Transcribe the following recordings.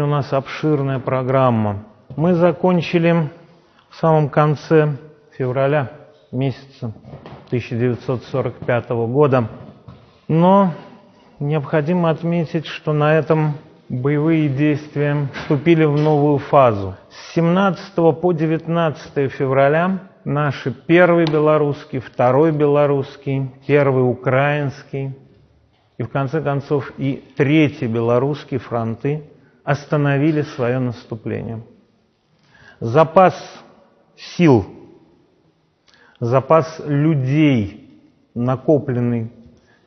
Сегодня у нас обширная программа. Мы закончили в самом конце февраля месяца 1945 года. Но необходимо отметить, что на этом боевые действия вступили в новую фазу. С 17 по 19 февраля наши первый белорусский, второй белорусский, первый украинский и в конце концов и третий белорусский фронты остановили свое наступление. Запас сил, запас людей, накопленный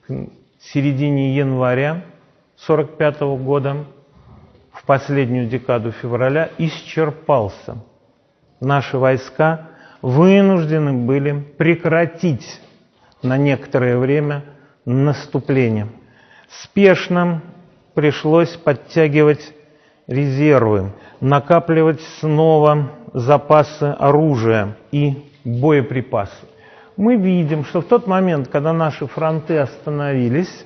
к середине января 1945 года, в последнюю декаду февраля, исчерпался. Наши войска вынуждены были прекратить на некоторое время наступление. Спешно пришлось подтягивать резервы, накапливать снова запасы оружия и боеприпасы. Мы видим, что в тот момент, когда наши фронты остановились,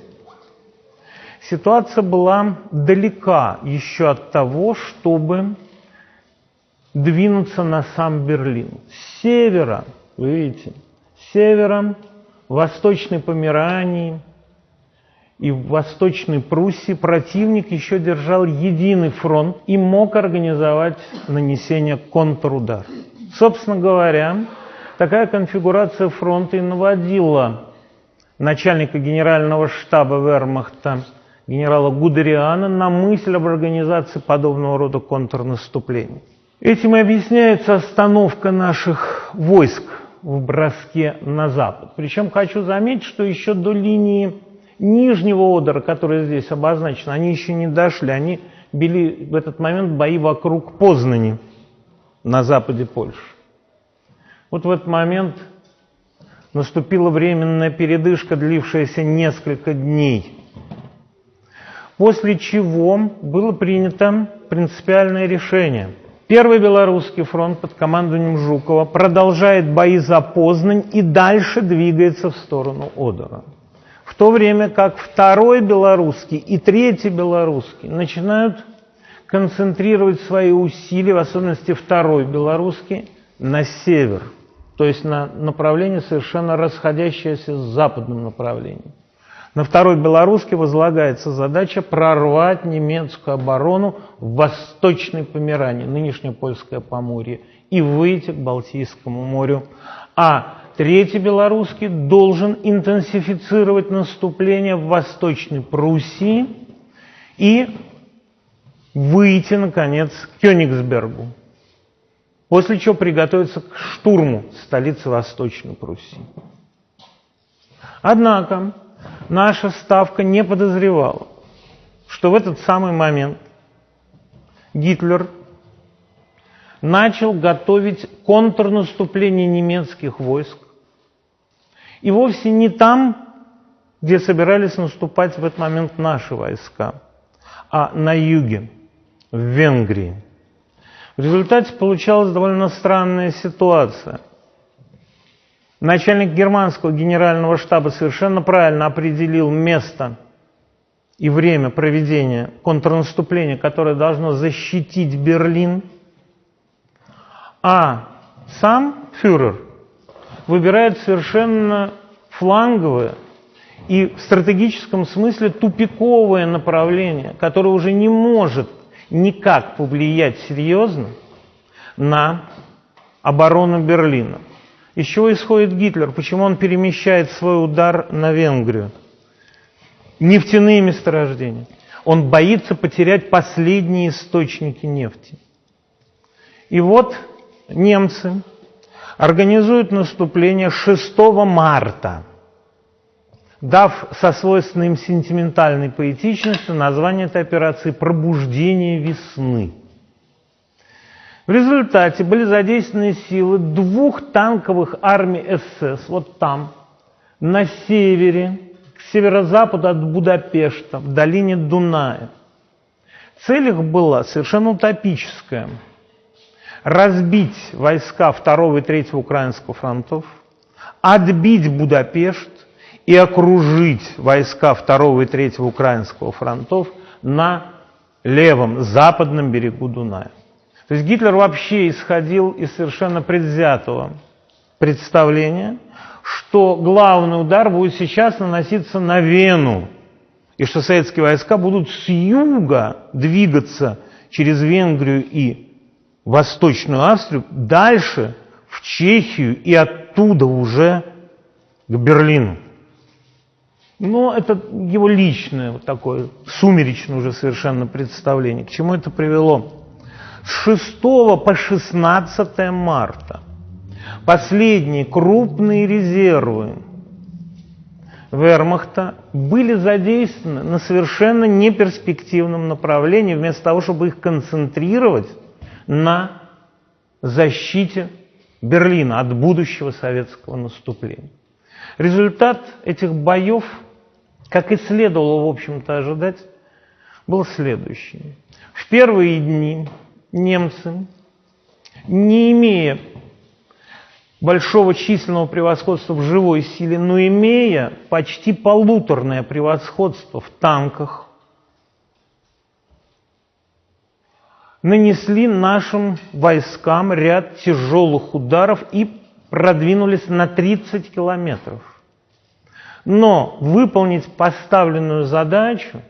ситуация была далека еще от того, чтобы двинуться на сам Берлин. С севера, вы видите, с севера, Восточной Померании и в Восточной Пруссии противник еще держал единый фронт и мог организовать нанесение контрудара. Собственно говоря, такая конфигурация фронта и наводила начальника генерального штаба Вермахта генерала Гудериана на мысль об организации подобного рода контрнаступлений. Этим и объясняется остановка наших войск в броске на запад. Причем хочу заметить, что еще до линии Нижнего Одера, которая здесь обозначена, они еще не дошли. Они били в этот момент бои вокруг Познани на западе Польши. Вот в этот момент наступила временная передышка, длившаяся несколько дней. После чего было принято принципиальное решение – Первый Белорусский фронт под командованием Жукова продолжает бои за Познань и дальше двигается в сторону Одера. То время как Второй Белорусский и Третий Белорусский начинают концентрировать свои усилия, в особенности Второй Белорусский, на север, то есть на направление совершенно расходящееся с западным направлением. На второй белорусский возлагается задача прорвать немецкую оборону в Восточной Померании, нынешнее Польское Поморье, и выйти к Балтийскому морю. А третий белорусский должен интенсифицировать наступление в Восточной Пруссии и выйти, наконец, к Кёнигсбергу, после чего приготовиться к штурму столицы Восточной Пруссии. Однако наша ставка не подозревала, что в этот самый момент Гитлер начал готовить контрнаступление немецких войск. И вовсе не там, где собирались наступать в этот момент наши войска, а на юге, в Венгрии. В результате получалась довольно странная ситуация. Начальник германского генерального штаба совершенно правильно определил место и время проведения контрнаступления, которое должно защитить Берлин, а сам фюрер выбирает совершенно фланговое и в стратегическом смысле тупиковое направление, которое уже не может никак повлиять серьезно на оборону Берлина. Из чего исходит Гитлер? Почему он перемещает свой удар на Венгрию? Нефтяные месторождения. Он боится потерять последние источники нефти. И вот немцы организуют наступление 6 марта, дав со свойственной им сентиментальной поэтичностью название этой операции «Пробуждение весны». В результате были задействованы силы двух танковых армий СС, вот там, на севере, к северо-западу от Будапешта, в долине Дуная. Цель их была совершенно утопическая. Разбить войска 2 и 3 Украинского фронтов, отбить Будапешт и окружить войска 2 и 3 Украинского фронтов на левом западном берегу Дуная. То есть Гитлер вообще исходил из совершенно предвзятого представления, что главный удар будет сейчас наноситься на Вену, и что советские войска будут с юга двигаться через Венгрию и Восточную Австрию дальше в Чехию и оттуда уже к Берлину. Но это его личное вот такое сумеречное уже совершенно представление. К чему это привело? С 6 по 16 марта последние крупные резервы вермахта были задействованы на совершенно неперспективном направлении, вместо того, чтобы их концентрировать на защите Берлина от будущего советского наступления. Результат этих боев – как и следовало, в общем-то, ожидать, был следующий. В первые дни немцы, не имея большого численного превосходства в живой силе, но имея почти полуторное превосходство в танках, нанесли нашим войскам ряд тяжелых ударов и продвинулись на 30 километров. Но выполнить поставленную задачу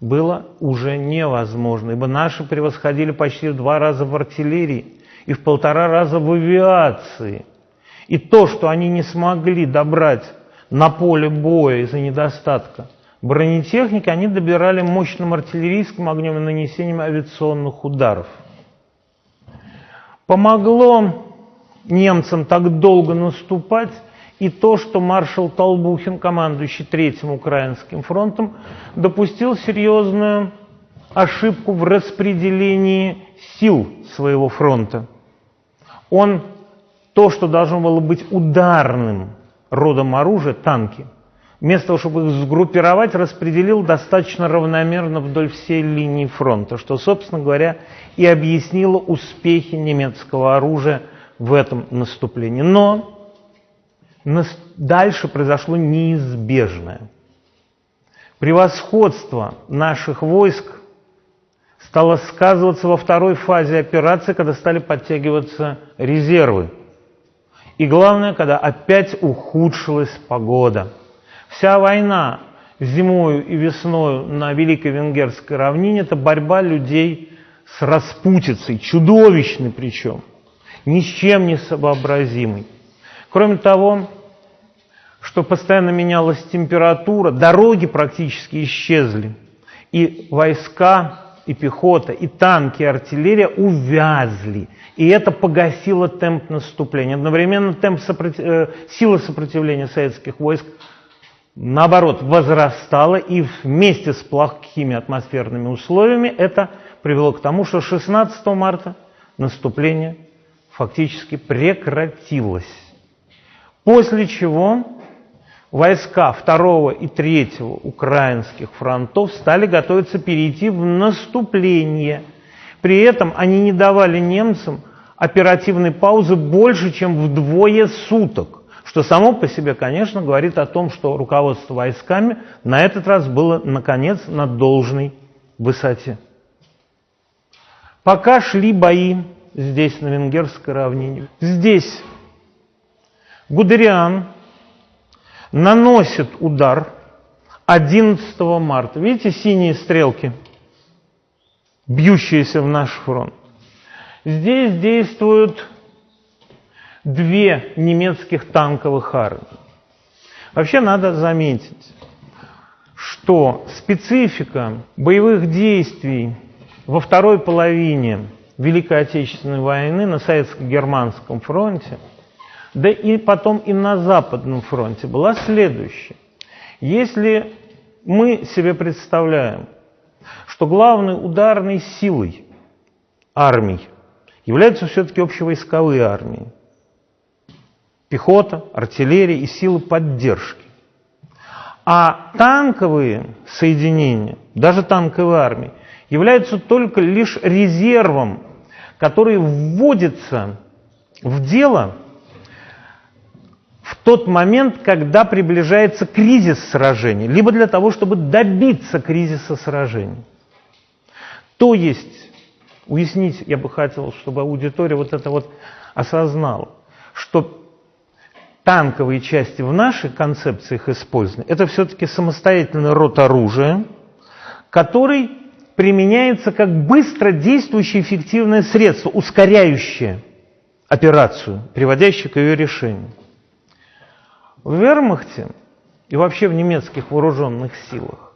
было уже невозможно, ибо наши превосходили почти в два раза в артиллерии и в полтора раза в авиации. И то, что они не смогли добрать на поле боя из-за недостатка бронетехники, они добирали мощным артиллерийским огнем и нанесением авиационных ударов. Помогло немцам так долго наступать и то, что маршал Толбухин, командующий Третьим Украинским фронтом, допустил серьезную ошибку в распределении сил своего фронта. Он то, что должно было быть ударным родом оружия, танки, вместо того, чтобы их сгруппировать, распределил достаточно равномерно вдоль всей линии фронта, что, собственно говоря, и объяснило успехи немецкого оружия в этом наступлении. Но дальше произошло неизбежное. Превосходство наших войск стало сказываться во второй фазе операции, когда стали подтягиваться резервы. И главное, когда опять ухудшилась погода. Вся война зимою и весною на Великой Венгерской равнине – это борьба людей с распутицей, чудовищной причем, ни с чем не сообразимой. Кроме того, что постоянно менялась температура, дороги практически исчезли, и войска, и пехота, и танки, и артиллерия увязли. И это погасило темп наступления. Одновременно темп сопротив... э, сила сопротивления советских войск, наоборот, возрастала, и вместе с плохими атмосферными условиями это привело к тому, что 16 марта наступление фактически прекратилось. После чего войска второго и третьего украинских фронтов стали готовиться перейти в наступление. При этом они не давали немцам оперативной паузы больше, чем вдвое суток, что само по себе, конечно, говорит о том, что руководство войсками на этот раз было, наконец, на должной высоте. Пока шли бои здесь, на Венгерской равнине, здесь Гудериан наносит удар 11 марта. Видите синие стрелки, бьющиеся в наш фронт? Здесь действуют две немецких танковых армии. Вообще надо заметить, что специфика боевых действий во второй половине Великой Отечественной войны на Советско-Германском фронте – да и потом и на Западном фронте была следующая. Если мы себе представляем, что главной ударной силой армий являются все-таки общевойсковые армии, пехота, артиллерия и силы поддержки, а танковые соединения, даже танковые армии, являются только лишь резервом, который вводится в дело в тот момент, когда приближается кризис сражений, либо для того, чтобы добиться кризиса сражений. То есть, уяснить, я бы хотел, чтобы аудитория вот это вот осознала, что танковые части в наших концепциях использования это все-таки самостоятельный род оружия, который применяется как быстро действующее эффективное средство, ускоряющее операцию, приводящее к ее решению. В вермахте и вообще в немецких вооруженных силах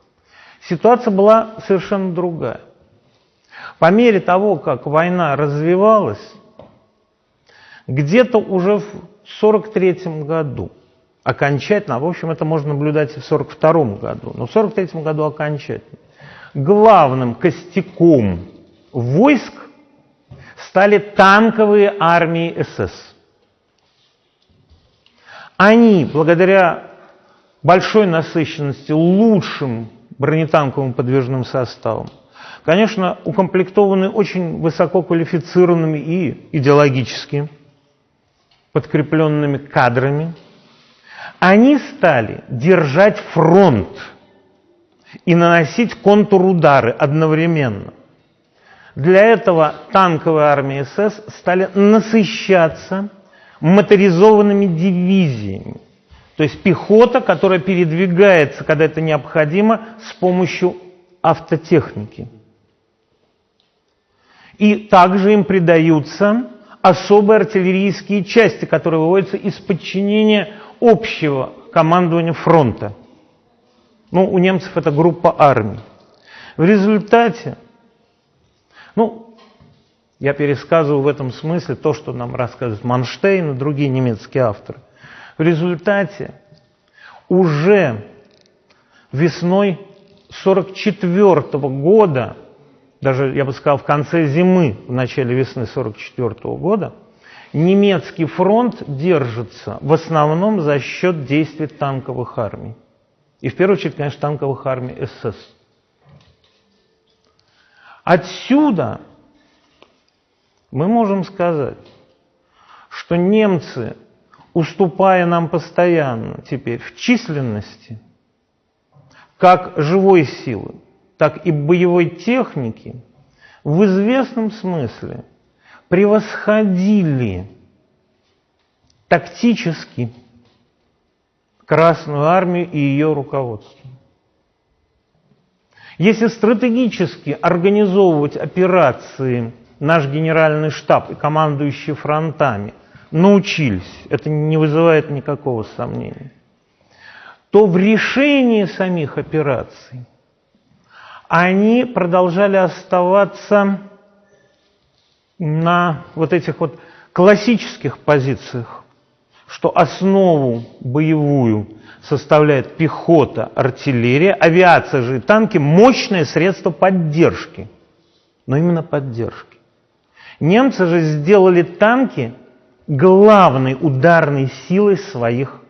ситуация была совершенно другая. По мере того, как война развивалась, где-то уже в 1943 году окончательно, а в общем это можно наблюдать и в 1942 году, но в 1943 году окончательно, главным костяком войск стали танковые армии СС. Они, благодаря большой насыщенности лучшим бронетанковым подвижным составом, конечно, укомплектованы очень высококвалифицированными и идеологически подкрепленными кадрами, они стали держать фронт и наносить контрудары одновременно. Для этого танковые армии СС стали насыщаться моторизованными дивизиями. То есть пехота, которая передвигается, когда это необходимо, с помощью автотехники. И также им придаются особые артиллерийские части, которые выводятся из подчинения общего командования фронта. Ну, у немцев это группа армий. В результате, ну, я пересказываю в этом смысле то, что нам рассказывает Манштейн и другие немецкие авторы. В результате уже весной 1944 года, даже, я бы сказал, в конце зимы, в начале весны 1944 года, немецкий фронт держится в основном за счет действий танковых армий. И в первую очередь, конечно, танковых армий СС. Отсюда мы можем сказать, что немцы, уступая нам постоянно теперь в численности, как живой силы, так и боевой техники, в известном смысле превосходили тактически Красную Армию и ее руководство. Если стратегически организовывать операции наш генеральный штаб и командующие фронтами научились, это не вызывает никакого сомнения, то в решении самих операций они продолжали оставаться на вот этих вот классических позициях что основу боевую составляет пехота, артиллерия, авиация же и танки – мощное средство поддержки. Но именно поддержки. Немцы же сделали танки главной ударной силой своих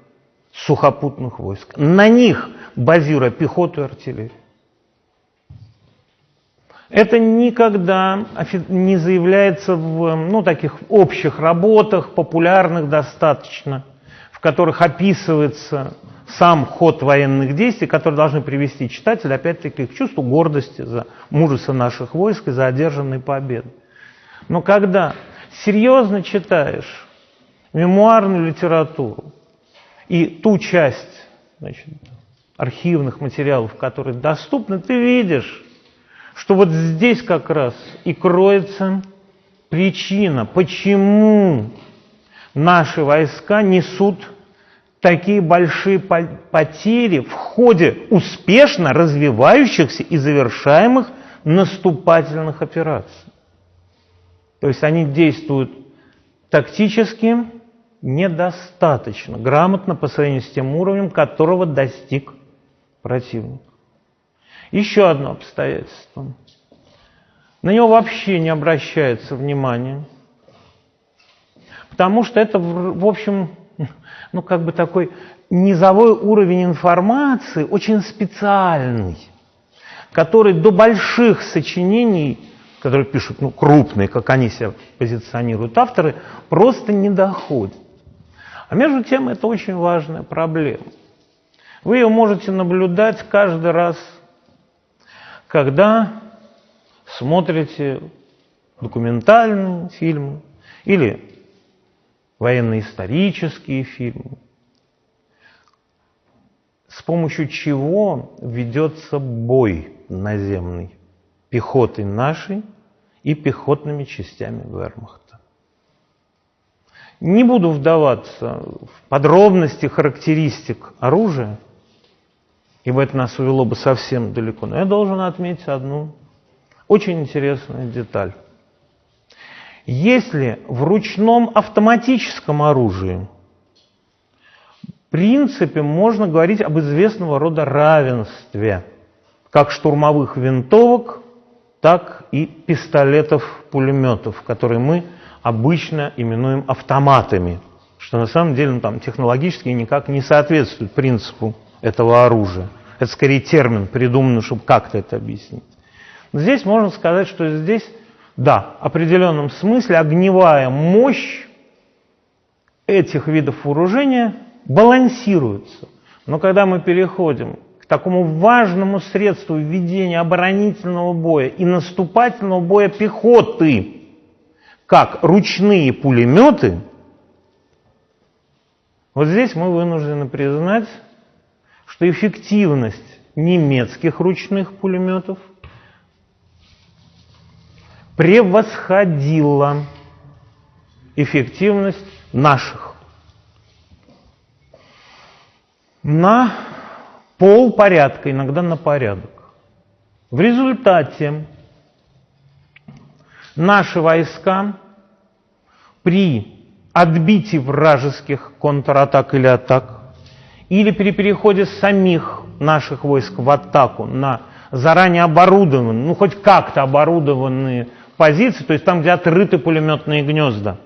сухопутных войск. На них базируя пехоту и артиллерию. Это никогда не заявляется в ну, таких общих работах, популярных достаточно, в которых описывается сам ход военных действий, которые должны привести читателя, опять-таки, к чувству гордости за мужество наших войск и за одержанные победы. Но когда серьезно читаешь мемуарную литературу и ту часть значит, архивных материалов, которые доступны, ты видишь, что вот здесь как раз и кроется причина, почему наши войска несут такие большие потери в ходе успешно развивающихся и завершаемых наступательных операций. То есть они действуют тактически недостаточно, грамотно по сравнению с тем уровнем, которого достиг противник. Еще одно обстоятельство. На него вообще не обращается внимания, потому что это, в общем, ну как бы такой низовой уровень информации, очень специальный, который до больших сочинений, которые пишут ну, крупные, как они себя позиционируют авторы, просто не доходит. А между тем это очень важная проблема. Вы ее можете наблюдать каждый раз когда смотрите документальные фильмы или военно-исторические фильмы, с помощью чего ведется бой наземный пехотой нашей и пехотными частями вермахта. Не буду вдаваться в подробности характеристик оружия, ибо это нас увело бы совсем далеко, но я должен отметить одну очень интересную деталь. Если в ручном автоматическом оружии принципе можно говорить об известного рода равенстве как штурмовых винтовок, так и пистолетов-пулеметов, которые мы обычно именуем автоматами, что на самом деле ну, там, технологически никак не соответствует принципу этого оружия. Это скорее термин, придуманный, чтобы как-то это объяснить. Но здесь можно сказать, что здесь, да, в определенном смысле огневая мощь этих видов вооружения балансируются. Но когда мы переходим к такому важному средству ведения оборонительного боя и наступательного боя пехоты, как ручные пулеметы, вот здесь мы вынуждены признать, что эффективность немецких ручных пулеметов превосходила эффективность наших на пол порядка, иногда на порядок. В результате наши войска при отбитии вражеских контратак или атак или при переходе самих наших войск в атаку на заранее оборудованные, ну хоть как-то оборудованные позиции, то есть там, где отрыты пулеметные гнезда,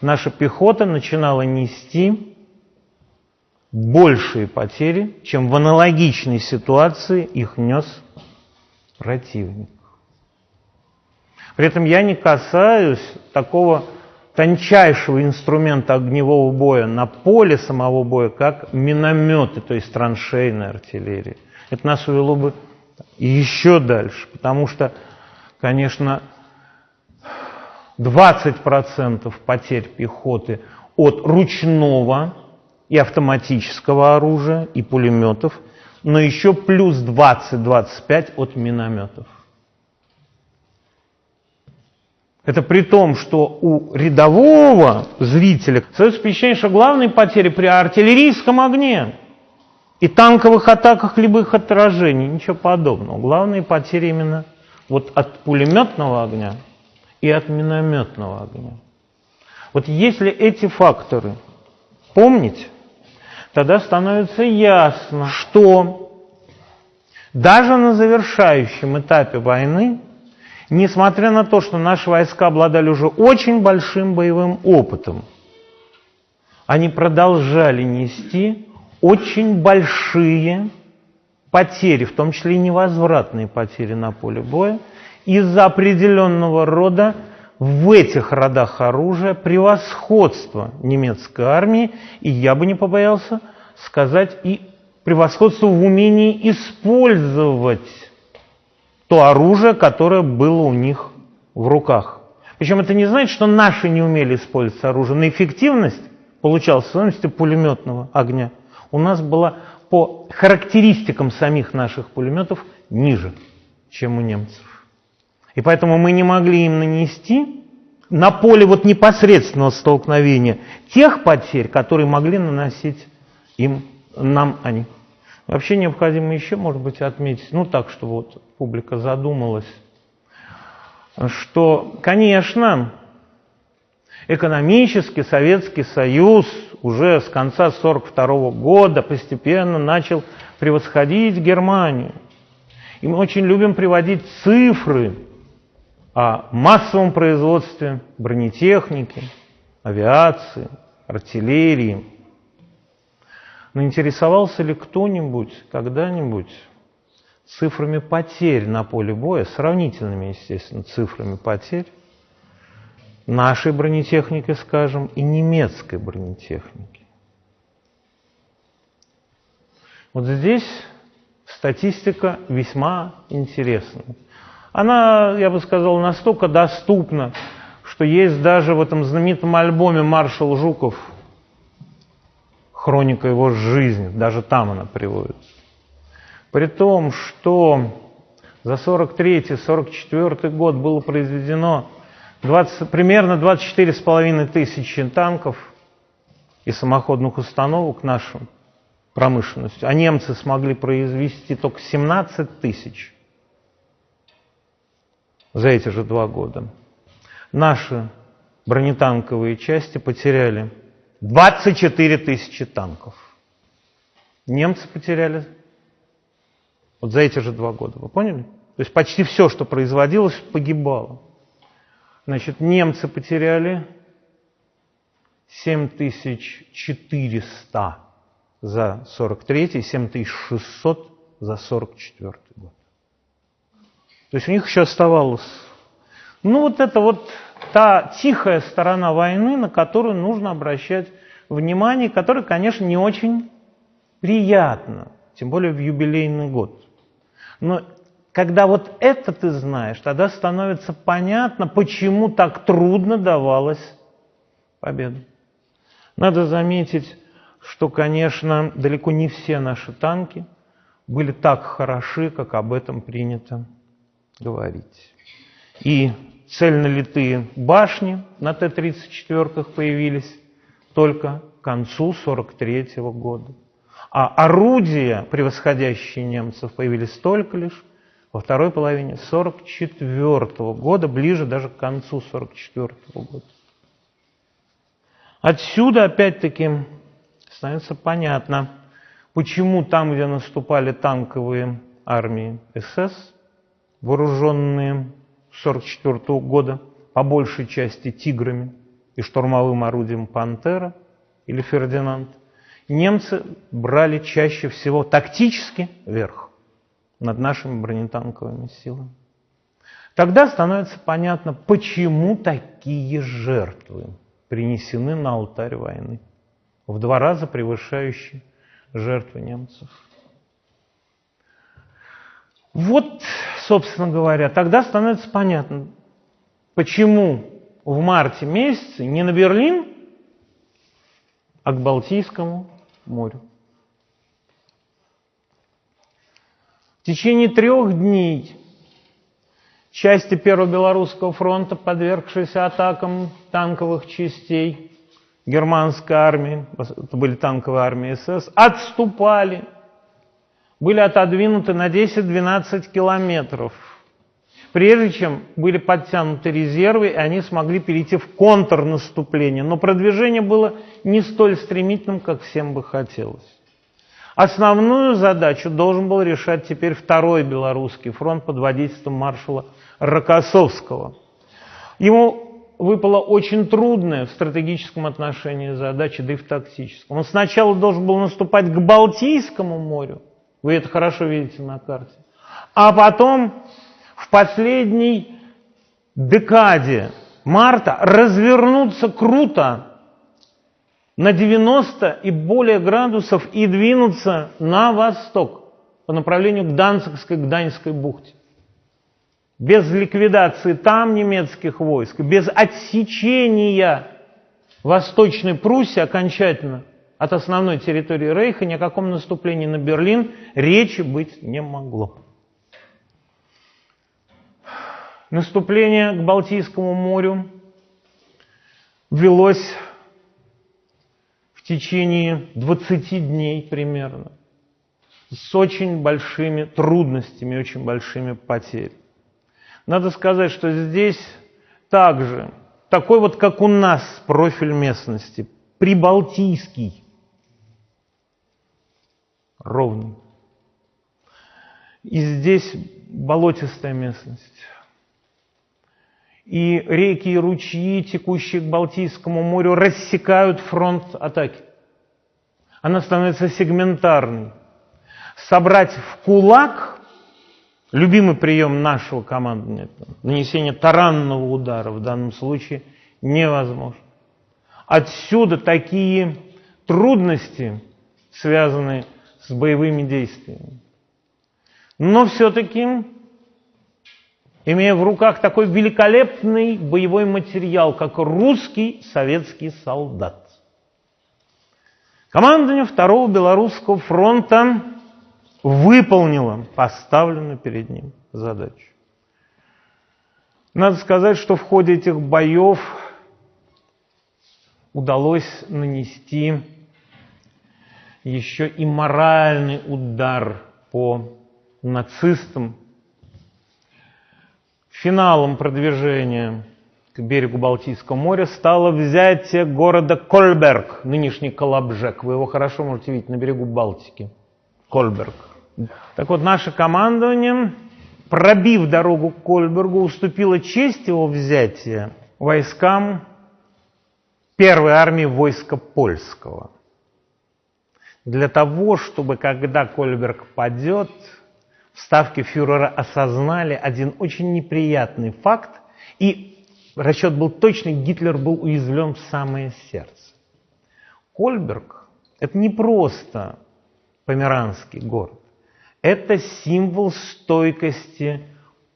наша пехота начинала нести большие потери, чем в аналогичной ситуации их нес противник. При этом я не касаюсь такого тончайшего инструмента огневого боя на поле самого боя, как минометы, то есть траншейная артиллерия. Это нас увело бы еще дальше, потому что, конечно, 20% потерь пехоты от ручного и автоматического оружия, и пулеметов, но еще плюс 20-25 от минометов. Это при том, что у рядового зрителя создается впечатление, что главные потери при артиллерийском огне и танковых атаках либо их отражений, ничего подобного. Главные потери именно вот от пулеметного огня и от минометного огня. Вот если эти факторы помнить, тогда становится ясно, что даже на завершающем этапе войны, несмотря на то, что наши войска обладали уже очень большим боевым опытом, они продолжали нести очень большие потери, в том числе и невозвратные потери на поле боя, из-за определенного рода в этих родах оружия превосходство немецкой армии, и я бы не побоялся сказать и превосходство в умении использовать то оружие, которое было у них в руках. Причем это не значит, что наши не умели использовать оружие, но эффективность получалась в стоимости пулеметного огня. У нас была по характеристикам самих наших пулеметов ниже, чем у немцев. И поэтому мы не могли им нанести на поле вот непосредственного столкновения тех потерь, которые могли наносить им, нам они. Вообще необходимо еще, может быть, отметить, ну так, чтобы вот публика задумалась, что, конечно, экономически Советский Союз уже с конца 1942 года постепенно начал превосходить Германию. И мы очень любим приводить цифры о массовом производстве бронетехники, авиации, артиллерии. Но интересовался ли кто-нибудь когда-нибудь цифрами потерь на поле боя, сравнительными, естественно, цифрами потерь нашей бронетехники, скажем, и немецкой бронетехники? Вот здесь статистика весьма интересная. Она, я бы сказал, настолько доступна, что есть даже в этом знаменитом альбоме «Маршал Жуков» хроника его жизни, даже там она приводится. При том, что за 43-44 год было произведено 20, примерно 24,5 тысячи танков и самоходных установок нашим промышленностью, а немцы смогли произвести только 17 тысяч за эти же два года. Наши бронетанковые части потеряли 24 тысячи танков. Немцы потеряли вот за эти же два года. Вы поняли? То есть почти все, что производилось, погибало. Значит, немцы потеряли 7400 за 43 7600 за 44 год. То есть у них еще оставалось. Ну вот это вот та тихая сторона войны, на которую нужно обращать внимание, которая, конечно, не очень приятна, тем более в юбилейный год. Но когда вот это ты знаешь, тогда становится понятно, почему так трудно давалась победа. Надо заметить, что, конечно, далеко не все наши танки были так хороши, как об этом принято говорить. И цельнолитые башни на Т-34 появились только к концу 1943 года. А орудия, превосходящие немцев, появились только лишь во второй половине 1944 года, ближе даже к концу 1944 года. Отсюда, опять-таки, становится понятно, почему там, где наступали танковые армии СС, вооруженные 1944 года, по большей части «Тиграми» и штурмовым орудием «Пантера» или «Фердинанд», немцы брали чаще всего тактически верх над нашими бронетанковыми силами. Тогда становится понятно, почему такие жертвы принесены на алтарь войны, в два раза превышающие жертвы немцев. Вот, собственно говоря, тогда становится понятно, почему в марте месяце не на Берлин, а к Балтийскому морю. В течение трех дней части Первого Белорусского фронта, подвергшиеся атакам танковых частей германской армии, это были танковые армии СС, отступали, были отодвинуты на 10-12 километров, прежде чем были подтянуты резервы, и они смогли перейти в контрнаступление. Но продвижение было не столь стремительным, как всем бы хотелось. Основную задачу должен был решать теперь второй белорусский фронт под водительством маршала Рокоссовского. Ему выпала очень трудная в стратегическом отношении задача, да и в тактическом. Он сначала должен был наступать к Балтийскому морю, вы это хорошо видите на карте, а потом в последней декаде марта развернуться круто на 90 и более градусов и двинуться на восток по направлению к Данцигской, к Даньской бухте. Без ликвидации там немецких войск, без отсечения Восточной Пруссии окончательно от основной территории Рейха ни о каком наступлении на Берлин речи быть не могло. Наступление к Балтийскому морю велось в течение 20 дней примерно, с очень большими трудностями, очень большими потерями. Надо сказать, что здесь также такой вот, как у нас, профиль местности, прибалтийский, ровный. И здесь болотистая местность. И реки и ручьи, текущие к Балтийскому морю, рассекают фронт атаки. Она становится сегментарной. Собрать в кулак, любимый прием нашего командования, нанесение таранного удара в данном случае невозможно. Отсюда такие трудности, связанные с боевыми действиями. Но все-таки имея в руках такой великолепный боевой материал, как русский советский солдат. Командование Второго Белорусского фронта выполнило поставленную перед ним задачу. Надо сказать, что в ходе этих боев удалось нанести еще и моральный удар по нацистам. Финалом продвижения к берегу Балтийского моря стало взятие города Кольберг, нынешний Колобжек. Вы его хорошо можете видеть на берегу Балтики. Кольберг. Так вот, наше командование, пробив дорогу к Кольбергу, уступило честь его взятия войскам первой армии войска польского. Для того, чтобы когда Кольберг падет, в фюрера осознали один очень неприятный факт, и расчет был точный, Гитлер был уязвлен в самое сердце. Кольберг – это не просто померанский город, это символ стойкости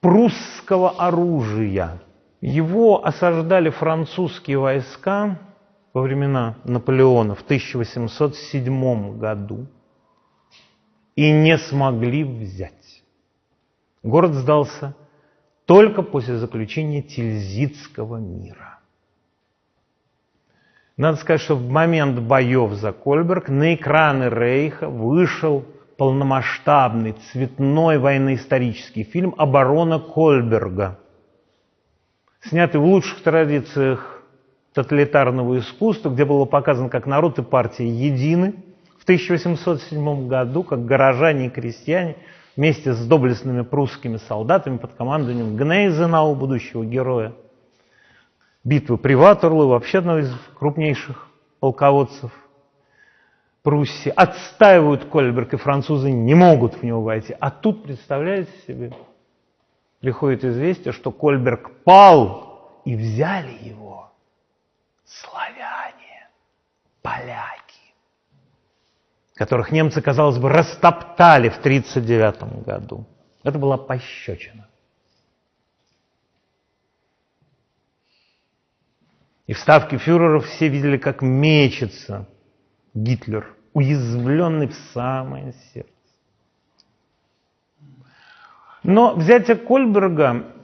прусского оружия. Его осаждали французские войска во времена Наполеона в 1807 году и не смогли взять. Город сдался только после заключения Тильзитского мира. Надо сказать, что в момент боев за Кольберг на экраны Рейха вышел полномасштабный цветной военно-исторический фильм «Оборона Кольберга», снятый в лучших традициях тоталитарного искусства, где было показано, как народ и партия едины. В 1807 году, как горожане и крестьяне вместе с доблестными прусскими солдатами под командованием Гнейзенау, будущего героя, битвы при Ватерлу, вообще одного из крупнейших полководцев Пруссии, отстаивают Кольберг, и французы не могут в него войти. А тут, представляете себе, приходит известие, что Кольберг пал, и взяли его славяне, поляки, которых немцы, казалось бы, растоптали в 1939 году. Это была пощечина. И в ставке фюреров все видели, как мечется Гитлер, уязвленный в самое сердце. Но взятие Кольберга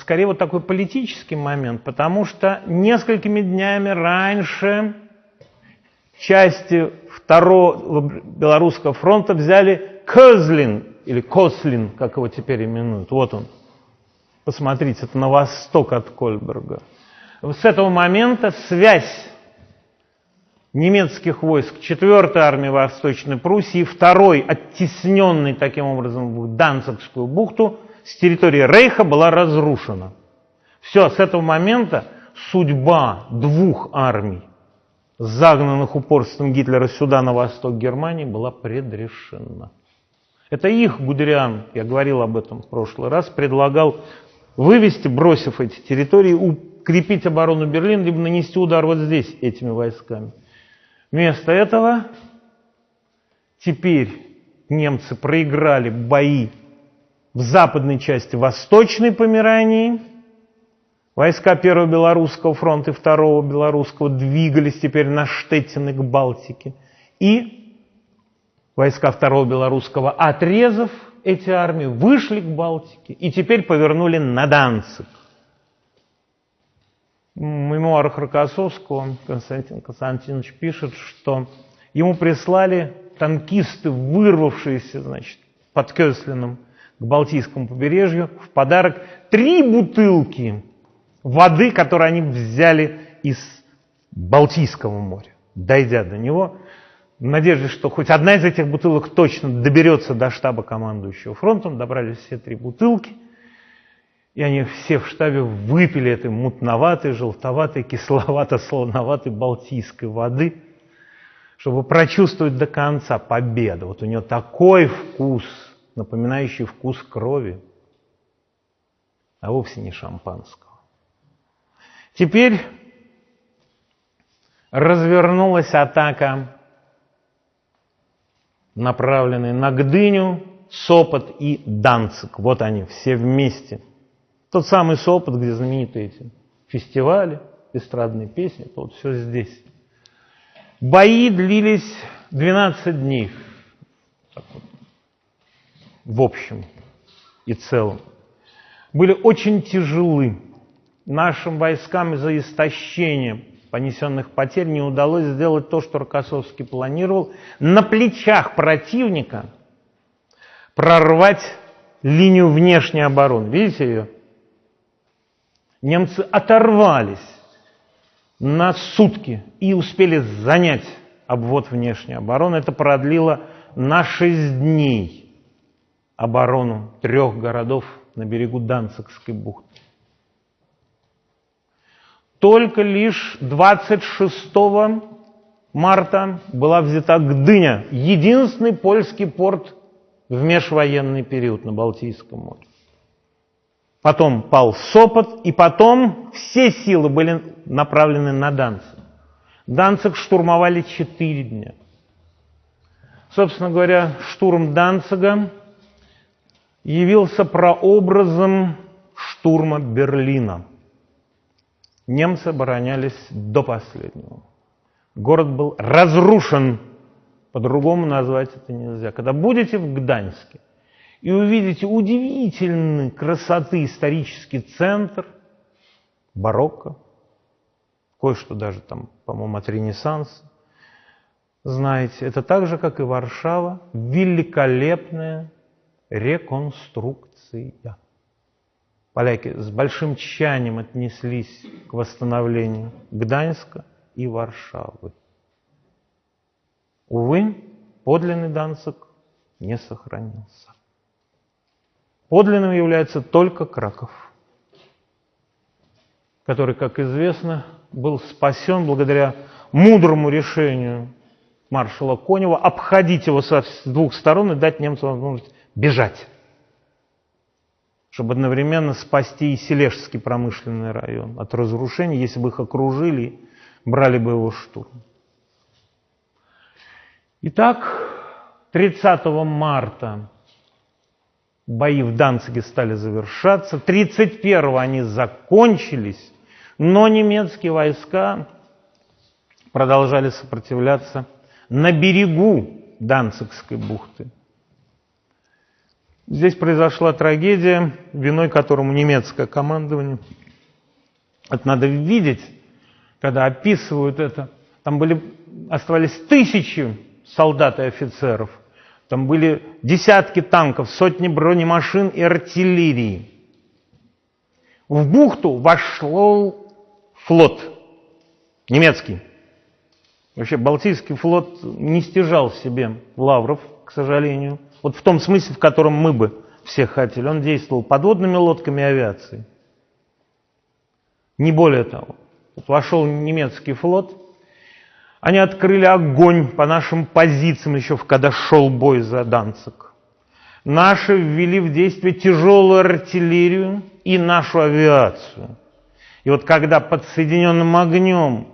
скорее вот такой политический момент, потому что несколькими днями раньше части второго Белорусского фронта взяли Козлин, или Кослин, как его теперь именуют. Вот он. Посмотрите, это на восток от Кольберга. С этого момента связь немецких войск 4-й армии Восточной Пруссии, второй, оттесненный таким образом в Данцигскую бухту, с территории Рейха была разрушена. Все, с этого момента судьба двух армий, загнанных упорством Гитлера сюда, на восток Германии, была предрешена. Это их Гудериан, я говорил об этом в прошлый раз, предлагал вывести, бросив эти территории, укрепить оборону Берлина, либо нанести удар вот здесь этими войсками. Вместо этого теперь немцы проиграли бои в западной части Восточной Померании. Войска Первого Белорусского фронта и Второго Белорусского двигались теперь на Штеттины к Балтике. И войска Второго Белорусского, отрезав эти армии, вышли к Балтике и теперь повернули на Данцик. В мемуарах Рокоссовского Константин Константинович пишет, что ему прислали танкисты, вырвавшиеся значит, под Кёслином к Балтийскому побережью, в подарок три бутылки воды, которые они взяли из Балтийского моря, дойдя до него, в надежде, что хоть одна из этих бутылок точно доберется до штаба командующего фронтом, добрались все три бутылки – и они все в штабе выпили этой мутноватой, желтоватой, кисловато-солоноватой балтийской воды, чтобы прочувствовать до конца победу. Вот у нее такой вкус, напоминающий вкус крови, а вовсе не шампанского. Теперь развернулась атака, направленная на Гдыню, Сопот и Данцик. Вот они все вместе – Тот самый Сопот, где знаменитые эти фестивали, эстрадные песни, это вот все здесь. Бои длились 12 дней в общем и целом. Были очень тяжелы. Нашим войскам из-за истощения понесенных потерь не удалось сделать то, что Рокоссовский планировал, на плечах противника прорвать линию внешней обороны. Видите ее? Немцы оторвались на сутки и успели занять обвод внешней обороны. Это продлило на 6 дней оборону трех городов на берегу Данцикской бухты. Только лишь 26 марта была взята Гдыня, единственный польский порт в межвоенный период на Балтийском море. Потом пал Сопот, и потом все силы были направлены на Данцик. Данцик штурмовали четыре дня. Собственно говоря, штурм Данцига явился прообразом штурма Берлина. Немцы оборонялись до последнего. Город был разрушен, по-другому назвать это нельзя. Когда будете в Гданьске и увидите удивительной красоты исторический центр, барокко, кое-что даже там, по-моему, от Ренессанса, знаете, это так же, как и Варшава, великолепная реконструкция. Поляки с большим тщанием отнеслись к восстановлению Гданьска и Варшавы. Увы, подлинный Данцик не сохранился. Подлинным является только Краков, который, как известно, был спасен благодаря мудрому решению маршала Конева обходить его с двух сторон и дать немцам возможность бежать чтобы одновременно спасти и Сележский промышленный район от разрушений, если бы их окружили, брали бы его штурм. Итак, 30 марта бои в Данциге стали завершаться, 31 они закончились, но немецкие войска продолжали сопротивляться на берегу Данцигской бухты. Здесь произошла трагедия, виной которому немецкое командование. Это надо видеть, когда описывают это. Там были, оставались тысячи солдат и офицеров. Там были десятки танков, сотни бронемашин и артиллерии. В бухту вошел флот немецкий. Вообще Балтийский флот не стяжал себе лавров, к сожалению. Вот в том смысле, в котором мы бы все хотели. Он действовал подводными лодками и авиацией. Не более того. Вот вошел немецкий флот, они открыли огонь по нашим позициям еще когда шел бой за Данцик. Наши ввели в действие тяжелую артиллерию и нашу авиацию. И вот когда под соединенным огнем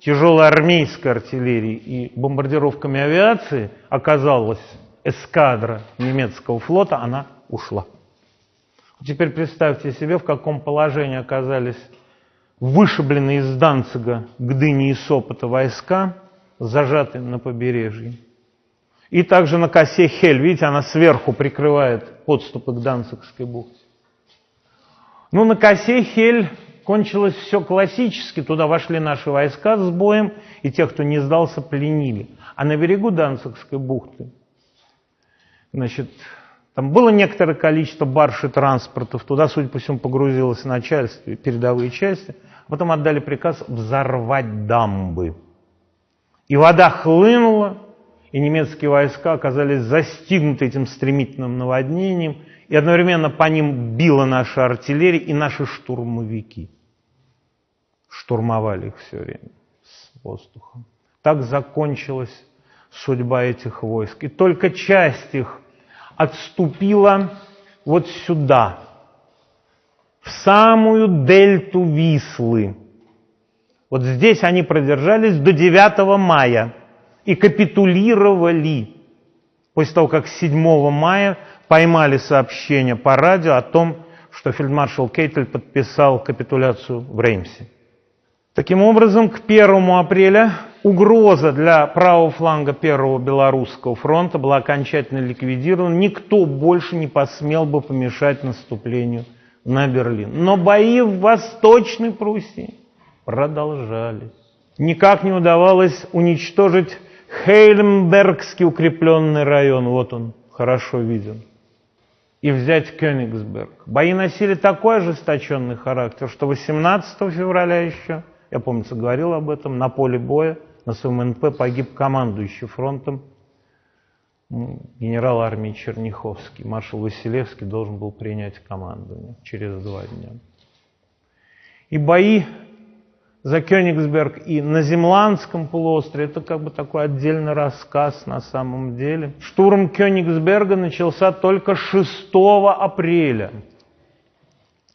тяжелой армейской артиллерии и бомбардировками авиации оказалось эскадра немецкого флота, она ушла. Теперь представьте себе, в каком положении оказались вышибленные из Данцига, Гдыни и Сопота войска, зажатые на побережье. И также на косе Хель, видите, она сверху прикрывает подступы к Данцигской бухте. Ну, на косе Хель кончилось все классически, туда вошли наши войска с боем, и тех, кто не сдался, пленили. А на берегу Данцигской бухты Значит, там было некоторое количество барж и транспортов, туда, судя по всему, погрузилось начальство передовые части. Потом отдали приказ взорвать дамбы. И вода хлынула, и немецкие войска оказались застигнуты этим стремительным наводнением, и одновременно по ним била наша артиллерия и наши штурмовики. Штурмовали их все время с воздухом. Так закончилась судьба этих войск. И только часть их отступила вот сюда, в самую дельту Вислы. Вот здесь они продержались до 9 мая и капитулировали. После того, как 7 мая поймали сообщение по радио о том, что фельдмаршал Кейтель подписал капитуляцию в Реймсе. Таким образом, к 1 апреля угроза для правого фланга Первого Белорусского фронта была окончательно ликвидирована. Никто больше не посмел бы помешать наступлению на Берлин. Но бои в Восточной Пруссии продолжались. Никак не удавалось уничтожить Хейльмбергский укрепленный район. Вот он, хорошо виден и взять Кёнигсберг. Бои носили такой ожесточенный характер, что 18 февраля еще, я помню, говорил об этом, на поле боя на своем НП погиб командующий фронтом генерал армии Черняховский. Маршал Василевский должен был принять командование через два дня. И бои за Кёнигсберг и на Земландском полуострове, это как бы такой отдельный рассказ на самом деле. Штурм Кёнигсберга начался только 6 апреля.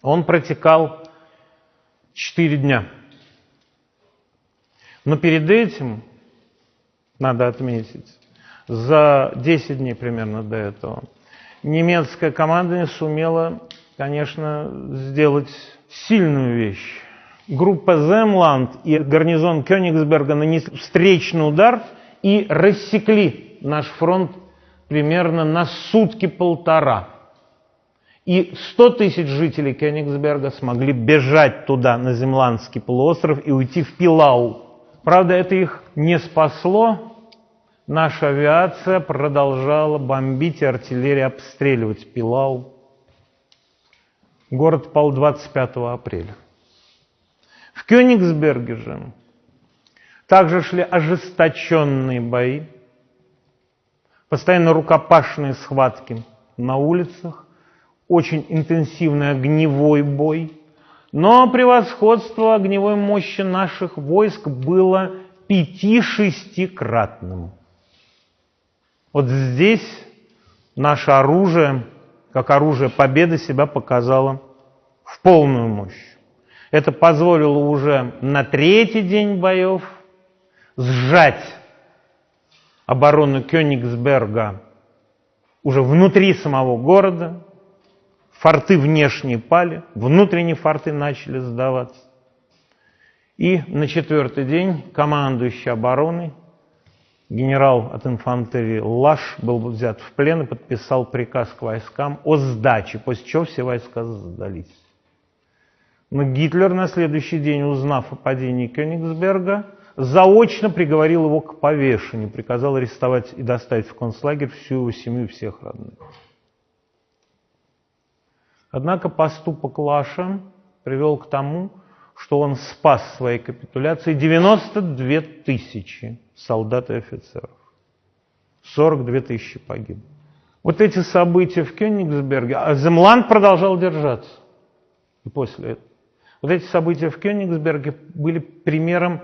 Он протекал 4 дня. Но перед этим, надо отметить, за 10 дней примерно до этого, немецкая команда сумела, конечно, сделать сильную вещь группа Земланд и гарнизон Кёнигсберга нанесли встречный удар и рассекли наш фронт примерно на сутки-полтора. И 100 тысяч жителей Кёнигсберга смогли бежать туда, на Земландский полуостров, и уйти в Пилау. Правда, это их не спасло. Наша авиация продолжала бомбить и артиллерия обстреливать Пилау. Город пал 25 апреля. В Кёнигсберге же также шли ожесточенные бои, постоянно рукопашные схватки на улицах, очень интенсивный огневой бой. Но превосходство огневой мощи наших войск было пяти-шестикратным. Вот здесь наше оружие, как оружие победы, себя показало в полную мощь. Это позволило уже на третий день боев сжать оборону Кёнигсберга уже внутри самого города. Форты внешние пали, внутренние форты начали сдаваться. И на четвертый день командующий обороной, генерал от инфантерии Лаш, был взят в плен и подписал приказ к войскам о сдаче, после чего все войска сдались. Но Гитлер на следующий день, узнав о падении Кёнигсберга, заочно приговорил его к повешению, приказал арестовать и доставить в концлагерь всю его семью всех родных. Однако поступок Лаша привел к тому, что он спас своей капитуляцией 92 тысячи солдат и офицеров. 42 тысячи погибло. Вот эти события в Кёнигсберге, а Земланд продолжал держаться и после этого. Вот эти события в Кёнигсберге были примером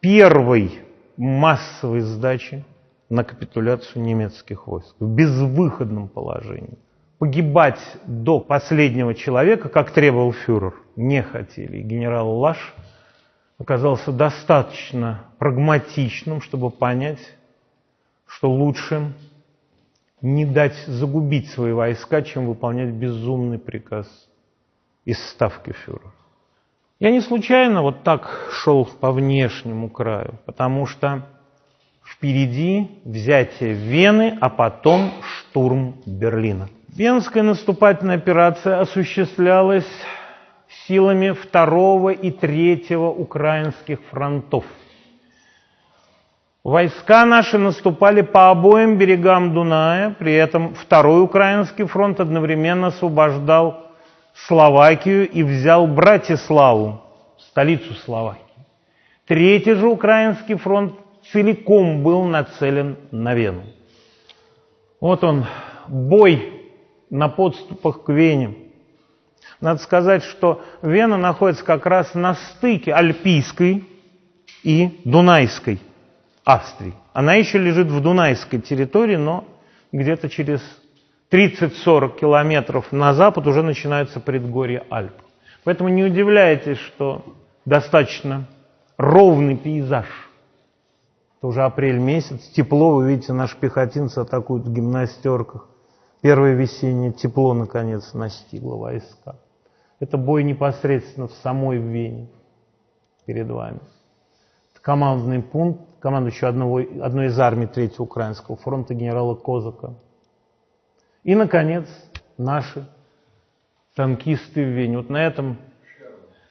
первой массовой сдачи на капитуляцию немецких войск в безвыходном положении. Погибать до последнего человека, как требовал фюрер, не хотели. И генерал Лаш оказался достаточно прагматичным, чтобы понять, что лучше не дать загубить свои войска, чем выполнять безумный приказ из ставки фюрера. Я не случайно вот так шел по внешнему краю, потому что впереди взятие Вены, а потом штурм Берлина. Венская наступательная операция осуществлялась силами второго и третьего украинских фронтов. Войска наши наступали по обоим берегам Дуная, при этом второй украинский фронт одновременно освобождал Словакию и взял Братиславу, столицу Словакии. Третий же украинский фронт целиком был нацелен на Вену. Вот он, бой на подступах к Вене. Надо сказать, что Вена находится как раз на стыке Альпийской и Дунайской Австрии. Она еще лежит в Дунайской территории, но где-то через 30-40 километров на запад уже начинается предгорье Альп. Поэтому не удивляйтесь, что достаточно ровный пейзаж. Это уже апрель месяц, тепло, вы видите, наши пехотинцы атакуют в гимнастерках. Первое весеннее тепло, наконец, настигло войска. Это бой непосредственно в самой Вене перед вами. Это командный пункт, командующий одного, одной из армий Третьего Украинского фронта генерала Козака. И, наконец, наши танкисты в Вене. Вот на этом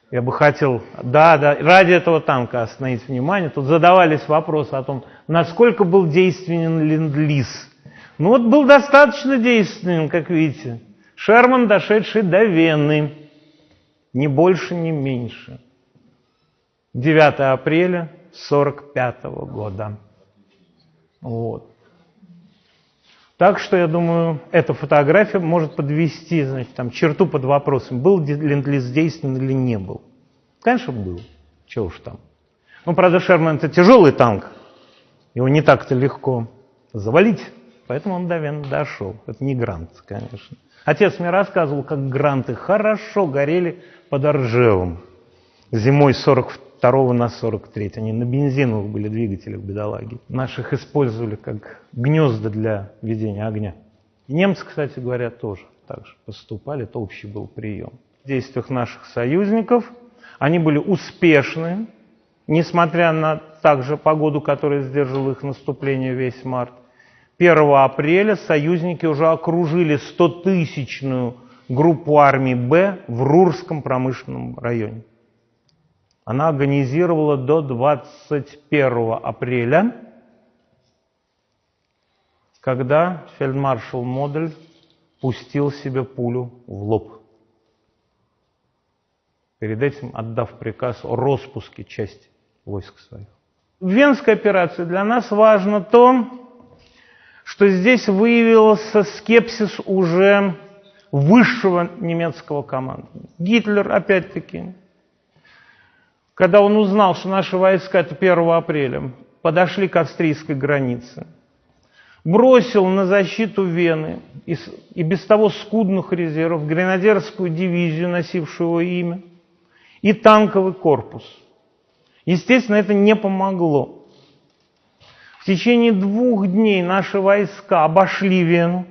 я бы хотел, да, да, ради этого танка остановить внимание. Тут задавались вопросы о том, насколько был действенен ленд-лиз. Ну вот был достаточно действенен, как видите. Шерман, дошедший до Вены, ни больше, ни меньше. 9 апреля 1945 года. Вот. Так что, я думаю, эта фотография может подвести значит, там, черту под вопросом, был ленд-лиз действенен или не был. Конечно, был. Чего уж там. Ну, правда, Шерман это тяжелый танк. Его не так-то легко завалить. Поэтому он до Вены дошел. Это не Грант, конечно. Отец мне рассказывал, как гранты хорошо горели под Оржевом. Зимой 42 на 43. Они на бензиновых были двигателях бедолаги. Наших использовали как гнезда для ведения огня. немцы, кстати говоря, тоже так же поступали. Это общий был прием. В действиях наших союзников они были успешны, несмотря на также погоду, которая сдерживала их наступление весь март. 1 апреля союзники уже окружили 100-тысячную группу армии «Б» в Рурском промышленном районе. Она организировала до 21 апреля, когда фельдмаршал Модель пустил себе пулю в лоб, перед этим отдав приказ о распуске части войск своих. В Венской операции для нас важно то, что здесь выявился скепсис уже высшего немецкого командования. Гитлер, опять-таки, когда он узнал, что наши войска, это 1 апреля, подошли к австрийской границе, бросил на защиту Вены и без того скудных резервов гренадерскую дивизию, носившую его имя, и танковый корпус. Естественно, это не помогло. В течение двух дней наши войска обошли Вену,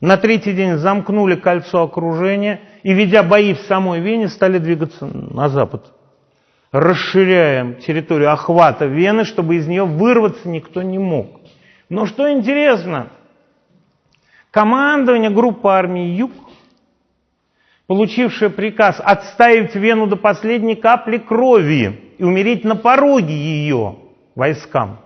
на третий день замкнули кольцо окружения и, ведя бои в самой Вене, стали двигаться на запад. Расширяем территорию охвата Вены, чтобы из нее вырваться никто не мог. Но что интересно, командование группы армии Юг, получившее приказ отставить Вену до последней капли крови и умереть на пороге ее войскам,